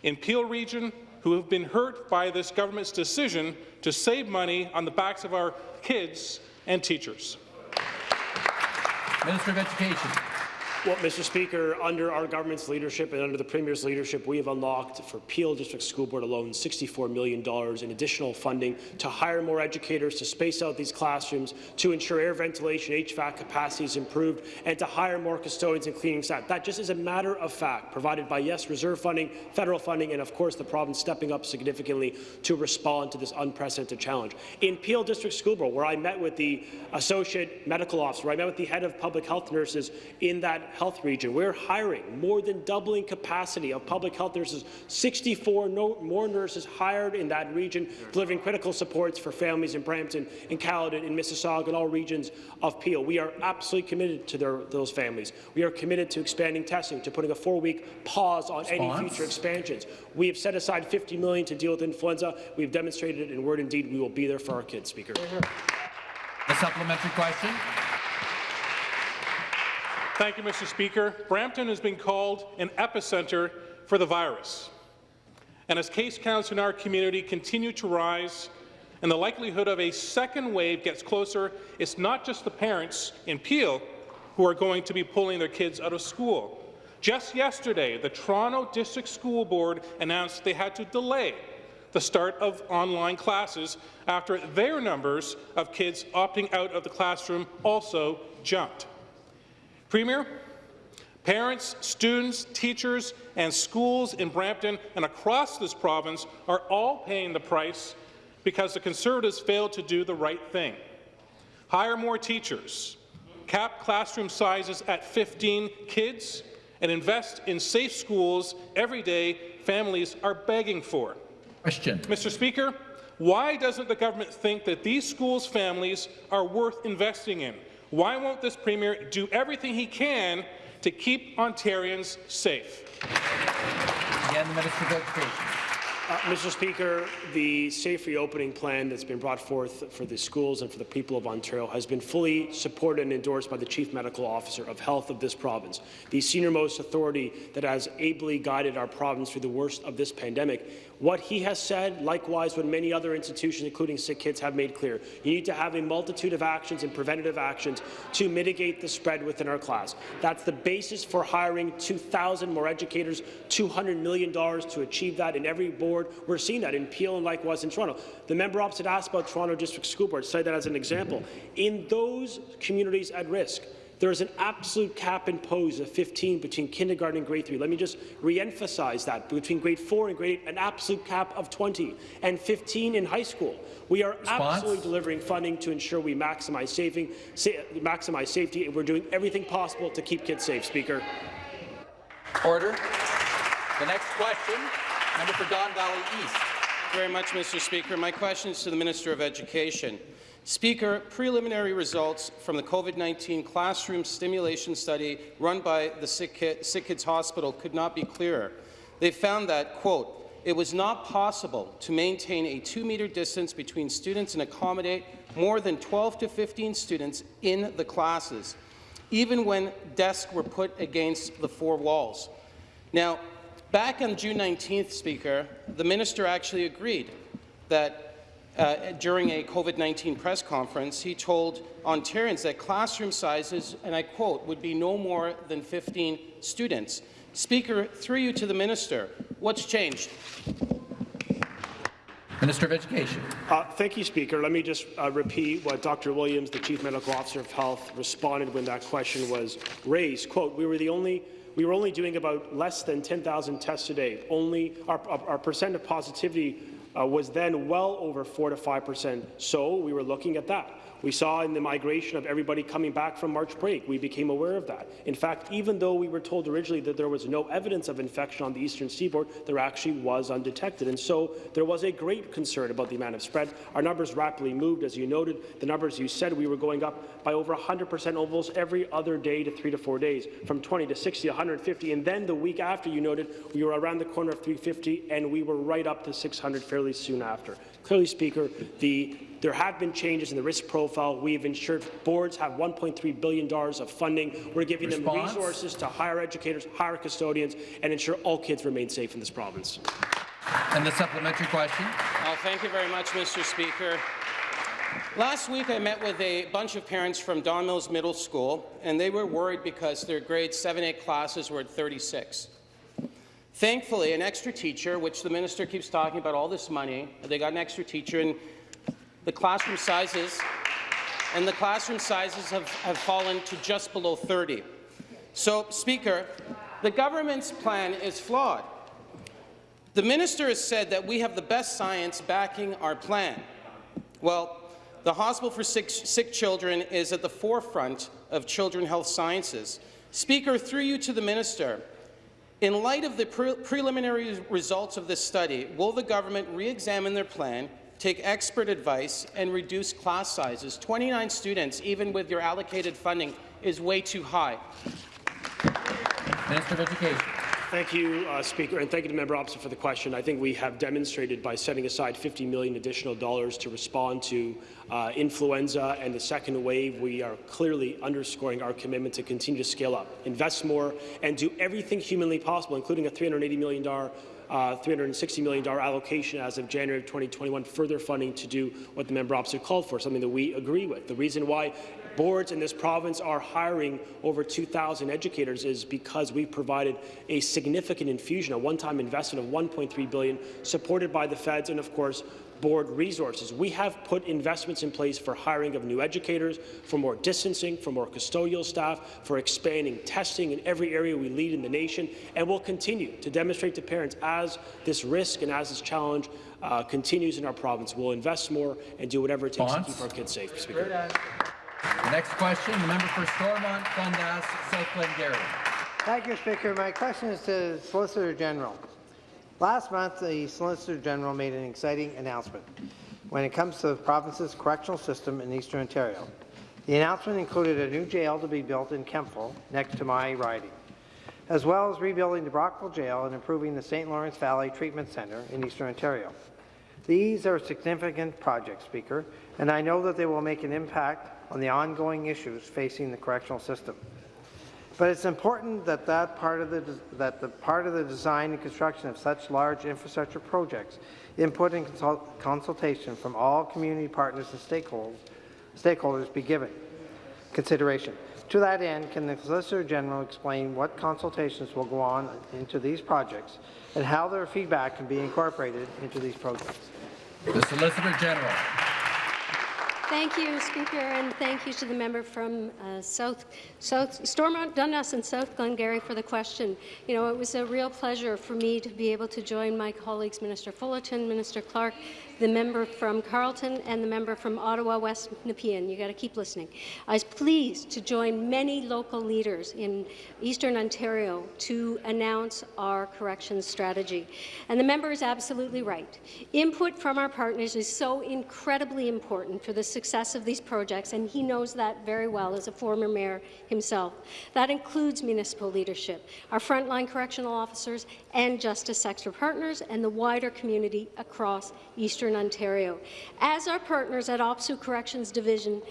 in Peel Region, who have been hurt by this government's decision to save money on the backs of our kids and teachers? Minister of Education. Well, Mr. Speaker, under our government's leadership and under the Premier's leadership, we have unlocked for Peel District School Board alone $64 million in additional funding to hire more educators, to space out these classrooms, to ensure air ventilation, HVAC capacity is improved, and to hire more custodians and cleaning staff. That just is a matter of fact, provided by, yes, reserve funding, federal funding, and of course the province stepping up significantly to respond to this unprecedented challenge. In Peel District School Board, where I met with the Associate Medical Officer, I met with the head of public health nurses in that health region. We're hiring more than doubling capacity of public health nurses, 64 no, more nurses hired in that region, delivering critical supports for families in Brampton, in Caledon, in Mississauga, and all regions of Peel. We are absolutely committed to their, those families. We are committed to expanding testing, to putting a four-week pause on Response? any future expansions. We have set aside 50 million to deal with influenza. We've demonstrated it in word and deed. We will be there for our kids, Speaker. A supplementary question. Thank you, Mr. Speaker. Brampton has been called an epicenter for the virus. And as case counts in our community continue to rise and the likelihood of a second wave gets closer, it's not just the parents in Peel who are going to be pulling their kids out of school. Just yesterday, the Toronto District School Board announced they had to delay the start of online classes after their numbers of kids opting out of the classroom also jumped. Premier, parents, students, teachers, and schools in Brampton and across this province are all paying the price because the Conservatives failed to do the right thing. Hire more teachers, cap classroom sizes at 15 kids, and invest in safe schools every day families are begging for. Question. Mr. Speaker, why doesn't the government think that these schools' families are worth investing in? Why won't this Premier do everything he can to keep Ontarians safe? Again, the Minister of Education. Uh, Mr. Speaker, the safe reopening plan that's been brought forth for the schools and for the people of Ontario has been fully supported and endorsed by the Chief Medical Officer of Health of this province, the senior-most authority that has ably guided our province through the worst of this pandemic. What he has said, likewise what many other institutions, including sick kids, have made clear. You need to have a multitude of actions and preventative actions to mitigate the spread within our class. That's the basis for hiring 2,000 more educators, $200 million to achieve that in every board. We're seeing that in Peel and likewise in Toronto. The member opposite asked about Toronto District School Board, cited that as an example. In those communities at risk, there is an absolute cap imposed of 15 between kindergarten and grade 3. Let me just re-emphasize that. Between grade 4 and grade 8, an absolute cap of 20 and 15 in high school. We are Response? absolutely delivering funding to ensure we maximize, saving, sa maximize safety, and we're doing everything possible to keep kids safe, Speaker. Order. The next question, member for Don Valley East. very much, Mr. Speaker. My question is to the Minister of Education. Speaker, preliminary results from the COVID-19 classroom stimulation study run by the Sick, Kid, Sick Kids Hospital could not be clearer. They found that, quote, it was not possible to maintain a two-metre distance between students and accommodate more than 12 to 15 students in the classes, even when desks were put against the four walls. Now, back on June 19th, Speaker, the minister actually agreed that uh, during a COVID-19 press conference, he told Ontarians that classroom sizes, and I quote, would be no more than 15 students. Speaker, through you to the minister, what's changed? Minister of Education. Uh, thank you, Speaker. Let me just uh, repeat what Dr. Williams, the Chief Medical Officer of Health, responded when that question was raised. Quote, we were the only we were only doing about less than 10,000 tests a day. Only our, our, our percent of positivity Uh, was then well over 4 to 5 percent. So we were looking at that. We saw in the migration of everybody coming back from March break, we became aware of that. In fact, even though we were told originally that there was no evidence of infection on the eastern seaboard, there actually was undetected. And so there was a great concern about the amount of spread. Our numbers rapidly moved, as you noted. The numbers you said, we were going up by over 100% almost every other day to three to four days, from 20 to 60, 150. And then the week after, you noted, we were around the corner of 350, and we were right up to 600 fairly soon after. Clearly, Speaker, the There have been changes in the risk profile. We've ensured boards have $1.3 billion of funding. We're giving Response? them resources to hire educators, hire custodians, and ensure all kids remain safe in this province. And the supplementary question. Oh, thank you very much, Mr. Speaker. Last week, I met with a bunch of parents from Don Mills Middle School, and they were worried because their grade 7-8 classes were at 36. Thankfully, an extra teacher, which the minister keeps talking about all this money, they got an extra teacher, and the classroom sizes and the classroom sizes have, have fallen to just below 30. So, Speaker, the government's plan is flawed. The minister has said that we have the best science backing our plan. Well, the Hospital for Sick, Sick Children is at the forefront of children health sciences. Speaker, through you to the minister, in light of the pre preliminary results of this study, will the government re-examine their plan, take expert advice, and reduce class sizes? 29 students, even with your allocated funding, is way too high. Minister of Education. Thank you, uh, Speaker, and thank you to Member Opposite for the question. I think we have demonstrated by setting aside 50 million additional dollars to respond to uh, influenza and the second wave, we are clearly underscoring our commitment to continue to scale up, invest more, and do everything humanly possible, including a $380 million uh, $360 million allocation as of January of 2021, further funding to do what the member opposite called for, something that we agree with. The reason why boards in this province are hiring over 2,000 educators is because we've provided a significant infusion, a one-time investment of 1.3 billion, supported by the feds and, of course, board resources. We have put investments in place for hiring of new educators, for more distancing, for more custodial staff, for expanding testing in every area we lead in the nation, and we'll continue to demonstrate to parents as this risk and as this challenge uh, continues in our province. We'll invest more and do whatever it takes Bonds? to keep our kids safe. Speaker. The next question, the member for Stormont, Dundas, South Glengarry. Thank you, Speaker. My question is to the Solicitor General. Last month, the Solicitor General made an exciting announcement when it comes to the province's correctional system in Eastern Ontario. The announcement included a new jail to be built in Kemptville, next to my riding, as well as rebuilding the Brockville Jail and improving the St. Lawrence Valley Treatment Centre in Eastern Ontario. These are significant projects, Speaker, and I know that they will make an impact on the ongoing issues facing the correctional system. But it's important that that part of the that the part of the design and construction of such large infrastructure projects, input and consult, consultation from all community partners and stakeholders, stakeholders be given consideration. To that end, can the Solicitor General explain what consultations will go on into these projects and how their feedback can be incorporated into these projects? The Solicitor General. Thank you, Speaker, and thank you to the member from uh, South, South Stormont, Dundas, and South Glengarry for the question. You know, it was a real pleasure for me to be able to join my colleagues, Minister Fullerton, Minister Clark, the member from Carleton, and the member from Ottawa West Nepean. You got to keep listening. I was pleased to join many local leaders in Eastern Ontario to announce our corrections strategy. And the member is absolutely right. Input from our partners is so incredibly important for the success of these projects, and he knows that very well as a former mayor himself. That includes municipal leadership, our frontline correctional officers, and justice sector partners, and the wider community across Eastern Ontario. As our partners at OPSEU Corrections Division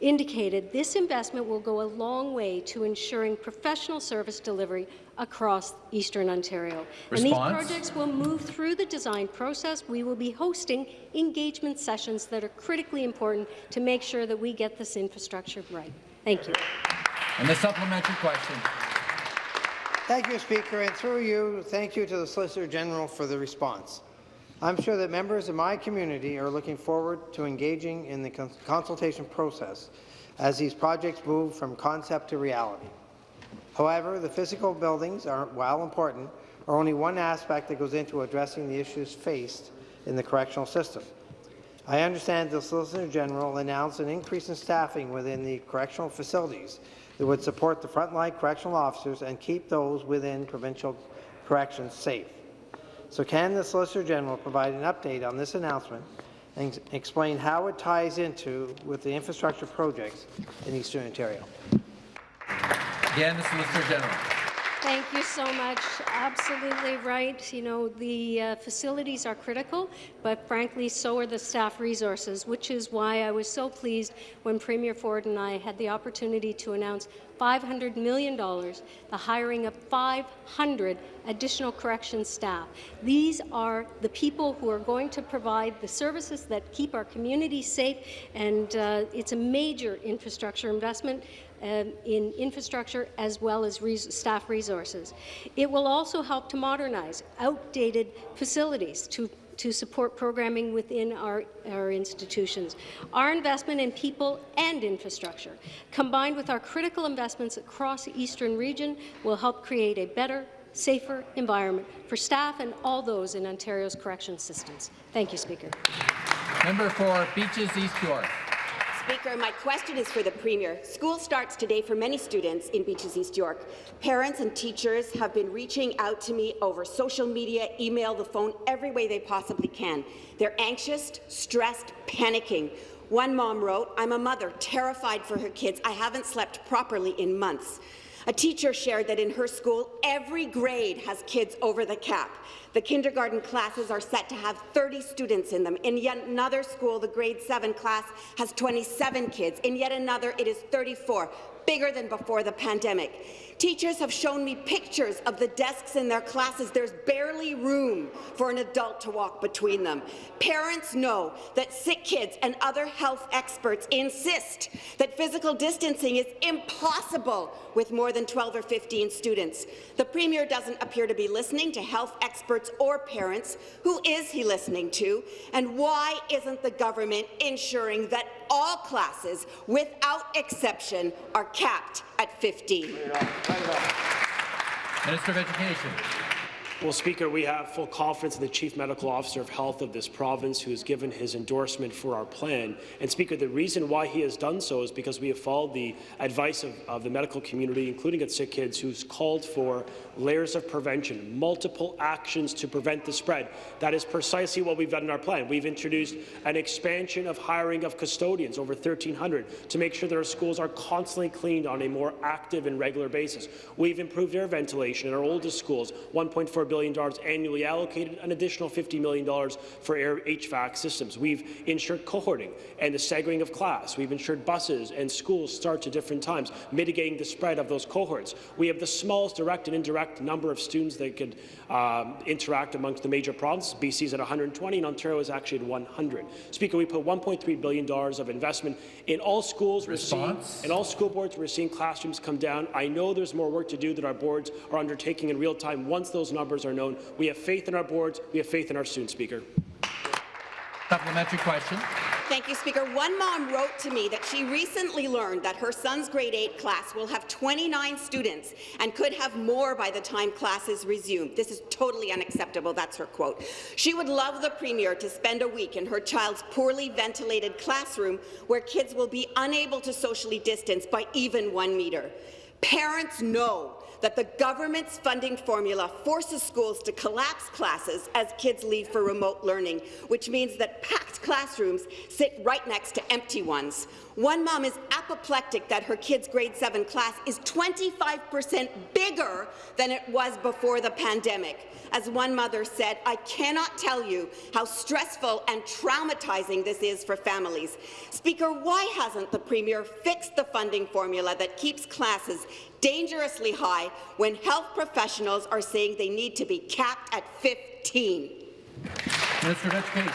indicated, this investment will go a long way to ensuring professional service delivery across Eastern Ontario. Response? And these projects will move through the design process. We will be hosting engagement sessions that are critically important to make sure that we get this infrastructure right. Thank you. And the supplementary question. Thank you, Speaker, and through you, thank you to the Solicitor General for the response. I'm sure that members of my community are looking forward to engaging in the cons consultation process as these projects move from concept to reality. However, the physical buildings, are, while important, are only one aspect that goes into addressing the issues faced in the correctional system. I understand the Solicitor General announced an increase in staffing within the correctional facilities that would support the frontline correctional officers and keep those within provincial corrections safe. So can the Solicitor General provide an update on this announcement and explain how it ties into with the infrastructure projects in Eastern Ontario? Again, the Solicitor General. Thank you so much. Absolutely right. You know, the uh, facilities are critical, but frankly, so are the staff resources, which is why I was so pleased when Premier Ford and I had the opportunity to announce $500 million, the hiring of 500 additional corrections staff. These are the people who are going to provide the services that keep our communities safe, and uh, it's a major infrastructure investment um, in infrastructure as well as res staff resources. It will also help to modernize outdated facilities to to support programming within our, our institutions. Our investment in people and infrastructure, combined with our critical investments across the Eastern region, will help create a better, safer environment for staff and all those in Ontario's correction systems. Thank you, Speaker. Member for Beaches East York. Speaker, my question is for the Premier. School starts today for many students in Beaches East York. Parents and teachers have been reaching out to me over social media, email, the phone, every way they possibly can. They're anxious, stressed, panicking. One mom wrote, I'm a mother, terrified for her kids. I haven't slept properly in months. A teacher shared that in her school, every grade has kids over the cap. The kindergarten classes are set to have 30 students in them. In yet another school, the grade 7 class has 27 kids. In yet another, it is 34, bigger than before the pandemic. Teachers have shown me pictures of the desks in their classes. There's barely room for an adult to walk between them. Parents know that sick kids and other health experts insist that physical distancing is impossible with more than 12 or 15 students. The Premier doesn't appear to be listening to health experts or parents. Who is he listening to? And why isn't the government ensuring that all classes, without exception, are capped at 15? Minister of Education. Well, Speaker, we have full confidence in the Chief Medical Officer of Health of this province who has given his endorsement for our plan. And Speaker, the reason why he has done so is because we have followed the advice of, of the medical community, including at Sick Kids, who's called for layers of prevention, multiple actions to prevent the spread. That is precisely what we've done in our plan. We've introduced an expansion of hiring of custodians, over 1,300, to make sure that our schools are constantly cleaned on a more active and regular basis. We've improved air ventilation in our oldest schools, $1.4 billion annually allocated, an additional $50 million for air HVAC systems. We've ensured cohorting and the staggering of class. We've ensured buses and schools start at different times, mitigating the spread of those cohorts. We have the smallest direct and indirect number of students that could um, interact amongst the major provinces. BC is at 120 and Ontario is actually at 100. Speaker, we put $1.3 billion of investment in all schools. Response. We're seeing, in all school boards, we're seeing classrooms come down. I know there's more work to do that our boards are undertaking in real time once those numbers are known. We have faith in our boards. We have faith in our students, Speaker. Supplementary question. Thank you, Speaker. One mom wrote to me that she recently learned that her son's grade 8 class will have 29 students and could have more by the time classes resume. This is totally unacceptable. That's her quote. She would love the Premier to spend a week in her child's poorly ventilated classroom where kids will be unable to socially distance by even one metre. Parents know that the government's funding formula forces schools to collapse classes as kids leave for remote learning, which means that packed classrooms sit right next to empty ones. One mom is apoplectic that her kid's grade 7 class is 25 percent bigger than it was before the pandemic. As one mother said, I cannot tell you how stressful and traumatizing this is for families. Speaker, why hasn't the Premier fixed the funding formula that keeps classes dangerously high when health professionals are saying they need to be capped at 15? Minister of Education.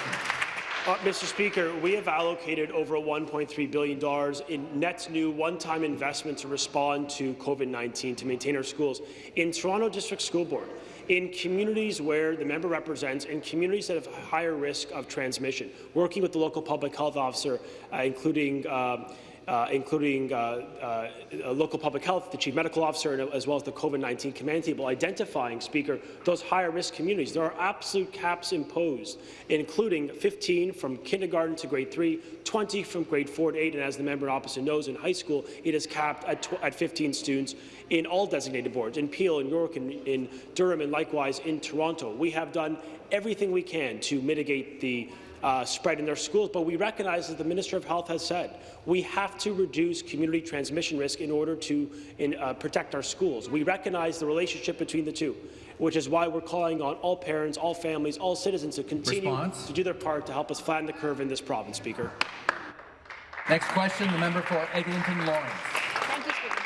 Uh, Mr. Speaker, we have allocated over $1.3 billion in net new one-time investment to respond to COVID-19 to maintain our schools. In Toronto District School Board, in communities where the member represents, in communities that have higher risk of transmission, working with the local public health officer, uh, including uh, including uh, uh, local public health, the chief medical officer, and, as well as the COVID-19 command table, identifying, Speaker, those higher risk communities. There are absolute caps imposed, including 15 from kindergarten to grade 3, 20 from grade 4 to 8, and as the member opposite knows, in high school, it is capped at, at 15 students in all designated boards, in Peel, in York, in, in Durham, and likewise in Toronto. We have done everything we can to mitigate the uh, spread in their schools. But we recognize, as the Minister of Health has said, we have to reduce community transmission risk in order to in, uh, protect our schools. We recognize the relationship between the two, which is why we're calling on all parents, all families, all citizens to continue Response? to do their part to help us flatten the curve in this province, Speaker. Next question, the member for Eglinton Lawrence. Thank you, Speaker.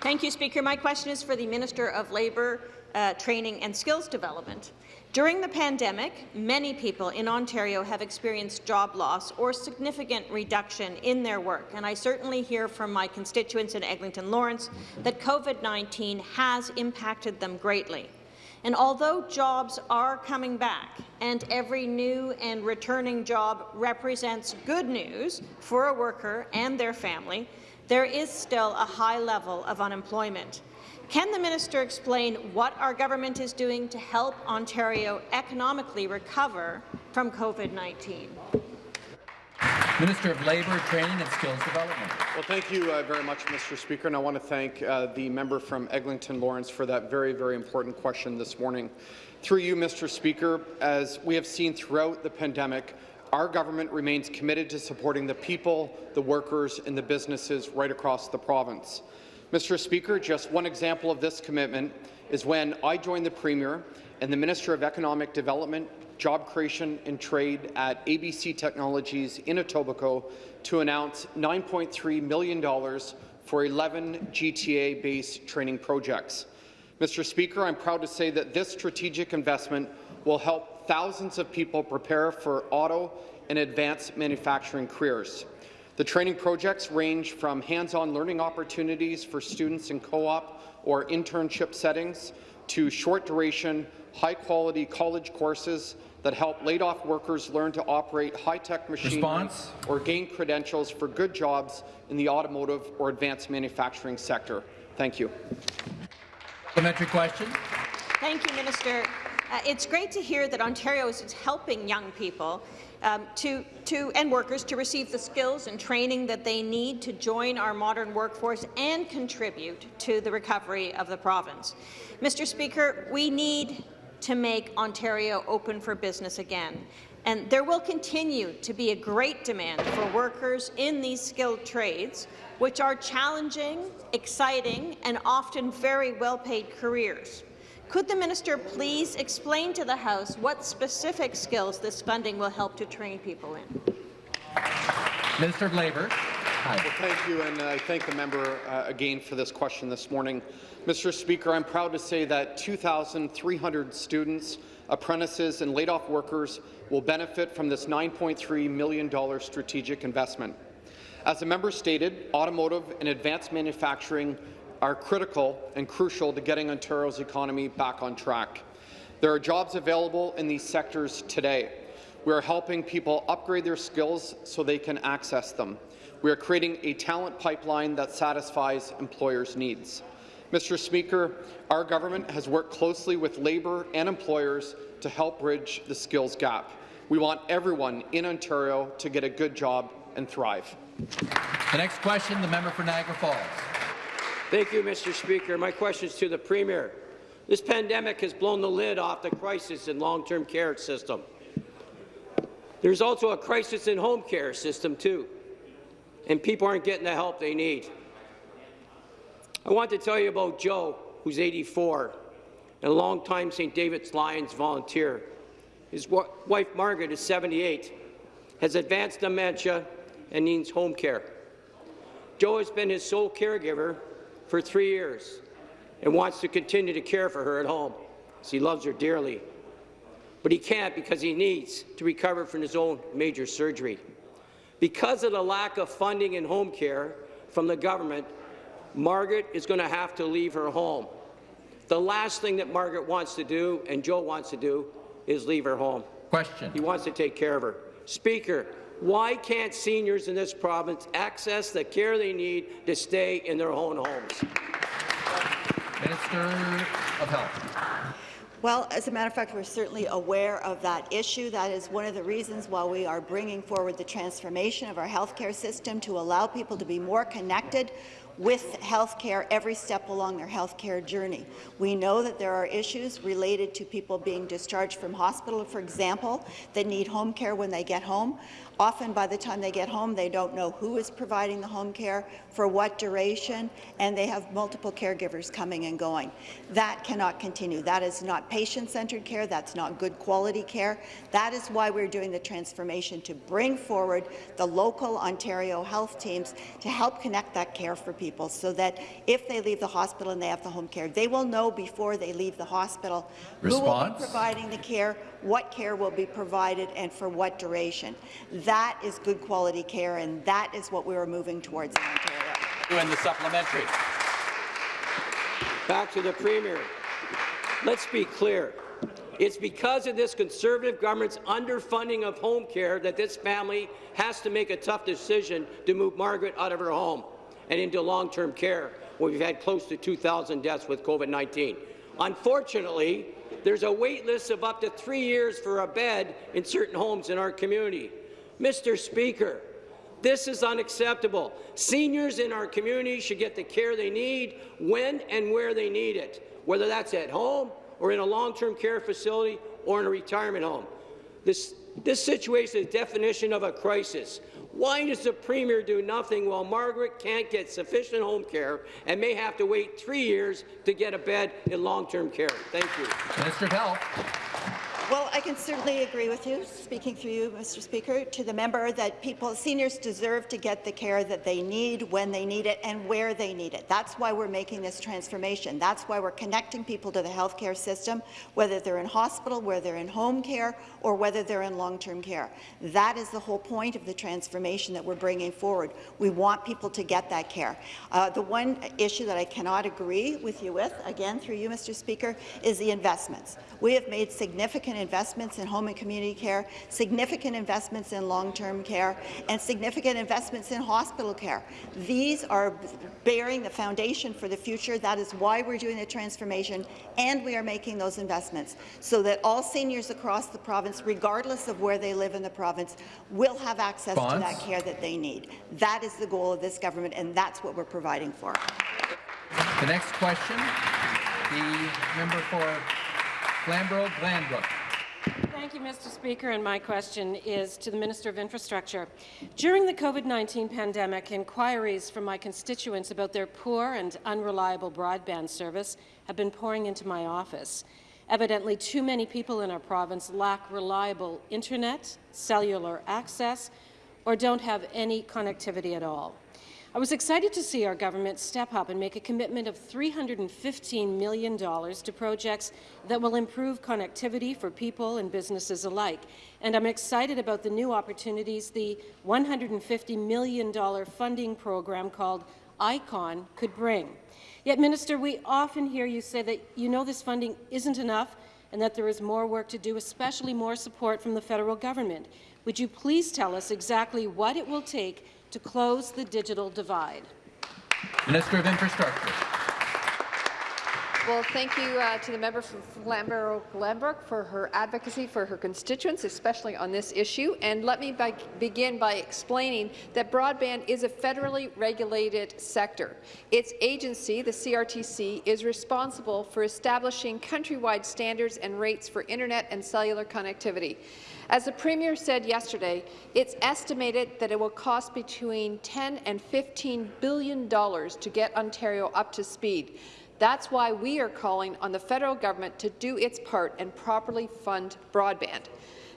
Thank you, Speaker. My question is for the Minister of Labour, uh, Training and Skills Development. During the pandemic, many people in Ontario have experienced job loss or significant reduction in their work, and I certainly hear from my constituents in Eglinton Lawrence that COVID-19 has impacted them greatly. And although jobs are coming back and every new and returning job represents good news for a worker and their family, there is still a high level of unemployment. Can the minister explain what our government is doing to help Ontario economically recover from COVID-19? Minister of Labour, Training and Skills Development. Well, thank you uh, very much, Mr. Speaker, and I want to thank uh, the member from Eglinton Lawrence for that very, very important question this morning. Through you, Mr. Speaker, as we have seen throughout the pandemic, our government remains committed to supporting the people, the workers, and the businesses right across the province. Mr. Speaker, just one example of this commitment is when I joined the Premier and the Minister of Economic Development, Job Creation and Trade at ABC Technologies in Etobicoke to announce $9.3 million for 11 GTA-based training projects. Mr. Speaker, I'm proud to say that this strategic investment will help thousands of people prepare for auto and advanced manufacturing careers. The training projects range from hands-on learning opportunities for students in co-op or internship settings to short-duration, high-quality college courses that help laid-off workers learn to operate high-tech machines Response? or gain credentials for good jobs in the automotive or advanced manufacturing sector. Thank you. Supplementary question. Thank you, Minister. Uh, it's great to hear that Ontario is helping young people um, to, to, and workers to receive the skills and training that they need to join our modern workforce and contribute to the recovery of the province. Mr. Speaker, we need to make Ontario open for business again. And there will continue to be a great demand for workers in these skilled trades, which are challenging, exciting, and often very well-paid careers. Could the minister please explain to the House what specific skills this funding will help to train people in? Minister of Labour. Well, thank you, and I thank the member uh, again for this question this morning. Mr. Speaker, I'm proud to say that 2,300 students, apprentices, and laid-off workers will benefit from this $9.3 million strategic investment. As the member stated, automotive and advanced manufacturing are critical and crucial to getting Ontario's economy back on track. There are jobs available in these sectors today. We are helping people upgrade their skills so they can access them. We are creating a talent pipeline that satisfies employers' needs. Mr. Speaker, our government has worked closely with labour and employers to help bridge the skills gap. We want everyone in Ontario to get a good job and thrive. The next question, the member for Niagara Falls. Thank you, Mr. Speaker. My question is to the Premier. This pandemic has blown the lid off the crisis in long-term care system. There's also a crisis in home care system, too, and people aren't getting the help they need. I want to tell you about Joe, who's 84, and a long-time St. David's Lions volunteer. His wife, Margaret, is 78, has advanced dementia and needs home care. Joe has been his sole caregiver for three years and wants to continue to care for her at home, he loves her dearly. But he can't because he needs to recover from his own major surgery. Because of the lack of funding in home care from the government, Margaret is going to have to leave her home. The last thing that Margaret wants to do, and Joe wants to do, is leave her home. Question. He wants to take care of her. Speaker, why can't seniors in this province access the care they need to stay in their own homes? Minister of Health. Well, as a matter of fact, we're certainly aware of that issue. That is one of the reasons why we are bringing forward the transformation of our healthcare system to allow people to be more connected with health care every step along their health care journey. We know that there are issues related to people being discharged from hospital, for example, that need home care when they get home. Often by the time they get home, they don't know who is providing the home care, for what duration, and they have multiple caregivers coming and going. That cannot continue. That is not patient-centered care. That's not good quality care. That is why we're doing the transformation to bring forward the local Ontario health teams to help connect that care for people so that if they leave the hospital and they have the home care, they will know before they leave the hospital who will be providing the care, what care will be provided, and for what duration. That is good quality care, and that is what we are moving towards in Ontario. And the supplementary. Back to the Premier. Let's be clear. It's because of this Conservative government's underfunding of home care that this family has to make a tough decision to move Margaret out of her home and into long-term care, where we've had close to 2,000 deaths with COVID-19. Unfortunately, there's a wait list of up to three years for a bed in certain homes in our community. Mr. Speaker, this is unacceptable. Seniors in our community should get the care they need when and where they need it, whether that's at home or in a long-term care facility or in a retirement home. This, this situation is the definition of a crisis. Why does the Premier do nothing while Margaret can't get sufficient home care and may have to wait three years to get a bed in long-term care? Thank you. Minister of Health. Well, I can certainly agree with you, speaking through you, Mr. Speaker, to the member that people, seniors deserve to get the care that they need when they need it and where they need it. That's why we're making this transformation. That's why we're connecting people to the healthcare system, whether they're in hospital, whether they're in home care, or whether they're in long-term care. That is the whole point of the transformation that we're bringing forward. We want people to get that care. Uh, the one issue that I cannot agree with you with, again through you, Mr. Speaker, is the investments. We have made significant investments in home and community care, significant investments in long-term care, and significant investments in hospital care. These are bearing the foundation for the future. That is why we're doing the transformation, and we are making those investments so that all seniors across the province, regardless of where they live in the province, will have access to that care that they need. That is the goal of this government, and that's what we're providing for. The next question, the member for Flamborough Glanbrook. Thank you, Mr. Speaker, and my question is to the Minister of Infrastructure. During the COVID-19 pandemic, inquiries from my constituents about their poor and unreliable broadband service have been pouring into my office. Evidently, too many people in our province lack reliable internet, cellular access, or don't have any connectivity at all. I was excited to see our government step up and make a commitment of $315 million to projects that will improve connectivity for people and businesses alike. And I'm excited about the new opportunities the $150 million funding program called ICON could bring. Yet, Minister, we often hear you say that you know this funding isn't enough and that there is more work to do, especially more support from the federal government. Would you please tell us exactly what it will take to close the digital divide? Minister of Infrastructure. Well, thank you uh, to the member from Flamborough Glanbrook for her advocacy for her constituents, especially on this issue. And let me be begin by explaining that broadband is a federally regulated sector. Its agency, the CRTC, is responsible for establishing countrywide standards and rates for internet and cellular connectivity. As the Premier said yesterday, it's estimated that it will cost between 10 and 15 billion dollars to get Ontario up to speed. That's why we are calling on the federal government to do its part and properly fund broadband.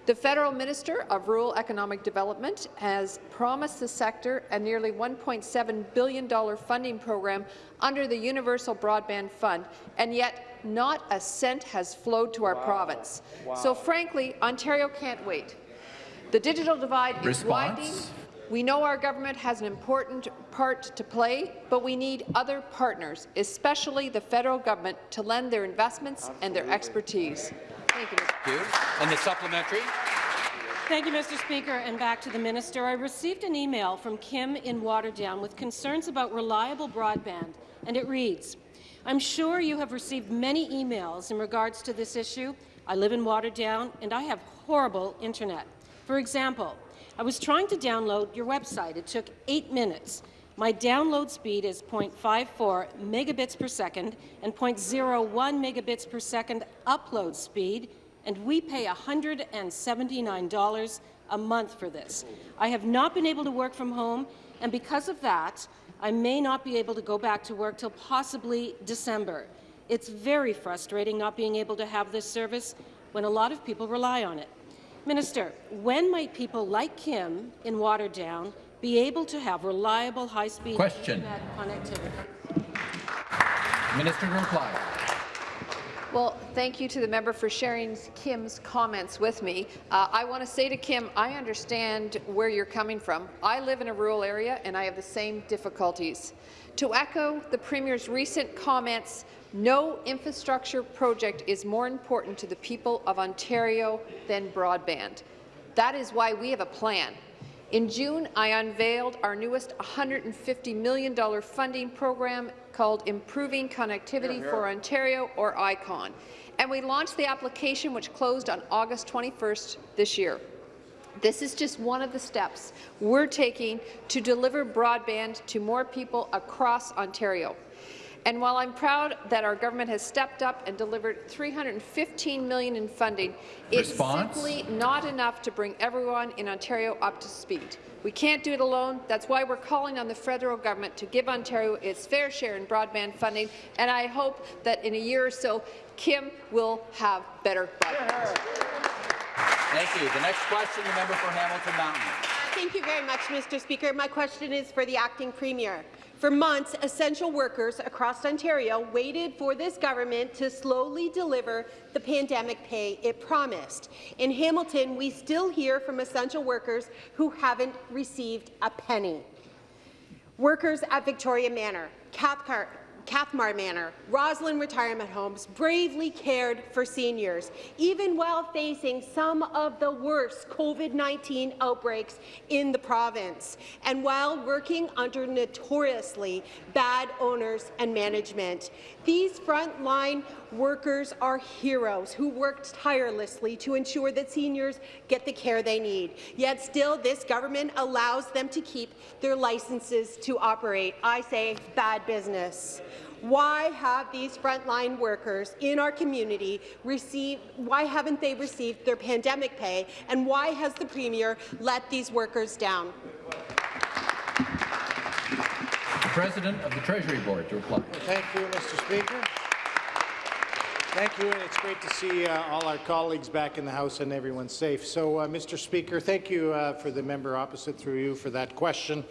The Federal Minister of Rural Economic Development has promised the sector a nearly $1.7 billion funding program under the Universal Broadband Fund, and yet not a cent has flowed to our Wow. province. Wow. So frankly, Ontario can't wait. The digital divide is Response? widening. We know our government has an important part to play, but we need other partners, especially the federal government, to lend their investments and their expertise. Thank you, Mr. Thank you. And the supplementary. Thank you, Mr. Speaker. And back to the minister. I received an email from Kim in Waterdown with concerns about reliable broadband, and it reads, I'm sure you have received many emails in regards to this issue. I live in Waterdown, and I have horrible internet. For example, I was trying to download your website. It took eight minutes. My download speed is 0.54 megabits per second and 0.01 megabits per second upload speed, and we pay $179 a month for this. I have not been able to work from home, and because of that, I may not be able to go back to work till possibly December. It's very frustrating not being able to have this service when a lot of people rely on it. Minister, when might people like Kim in Waterdown be able to have reliable high-speed Question. internet connectivity? Minister to reply. Well, thank you to the member for sharing Kim's comments with me. Uh, I want to say to Kim, I understand where you're coming from. I live in a rural area and I have the same difficulties. To echo the Premier's recent comments, no infrastructure project is more important to the people of Ontario than broadband. That is why we have a plan. In June, I unveiled our newest $150 million funding program called Improving Connectivity for Ontario, or ICON, and we launched the application which closed on August 21st this year. This is just one of the steps we're taking to deliver broadband to more people across Ontario. And while I'm proud that our government has stepped up and delivered 315 million in funding, it's Response? simply not enough to bring everyone in Ontario up to speed. We can't do it alone. That's why we're calling on the federal government to give Ontario its fair share in broadband funding, and I hope that in a year or so, Kim will have better broadband. Thank you. The next question, the member for Hamilton Mountain. Thank you very much, Mr. Speaker. My question is for the acting premier. For months, essential workers across Ontario waited for this government to slowly deliver the pandemic pay it promised. In Hamilton, we still hear from essential workers who haven't received a penny. Workers at Victoria Manor, Cathcart, Cathmar Manor, Rosslyn Retirement Homes bravely cared for seniors, even while facing some of the worst COVID-19 outbreaks in the province, and while working under notoriously bad owners and management. These frontline workers are heroes who worked tirelessly to ensure that seniors get the care they need. Yet still, this government allows them to keep their licenses to operate. I say bad business. Why have these frontline workers in our community received, why haven't they received their pandemic pay, and why has the Premier let these workers down? The President of the Treasury Board to reply. Thank you, Mr. Speaker. Thank you, and it's great to see uh, all our colleagues back in the House and everyone safe. So, uh, Mr. Speaker, thank you uh, for the member opposite through you for that question.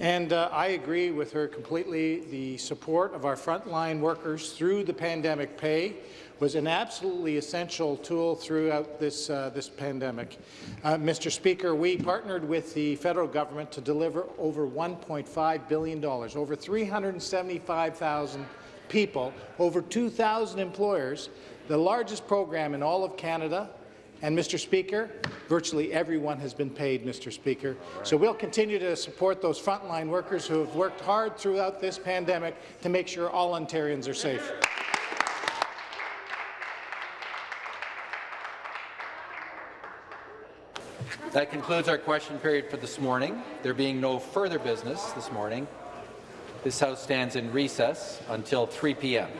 And uh, I agree with her completely. The support of our frontline workers through the pandemic pay was an absolutely essential tool throughout this, uh, this pandemic. Uh, Mr. Speaker, we partnered with the federal government to deliver over $1.5 billion, over 375,000 people, over 2,000 employers, the largest program in all of Canada, and, Mr. Speaker, virtually everyone has been paid, Mr. Speaker. So we'll continue to support those frontline workers who have worked hard throughout this pandemic to make sure all Ontarians are safe. That concludes our question period for this morning. There being no further business this morning, this House stands in recess until 3 p.m.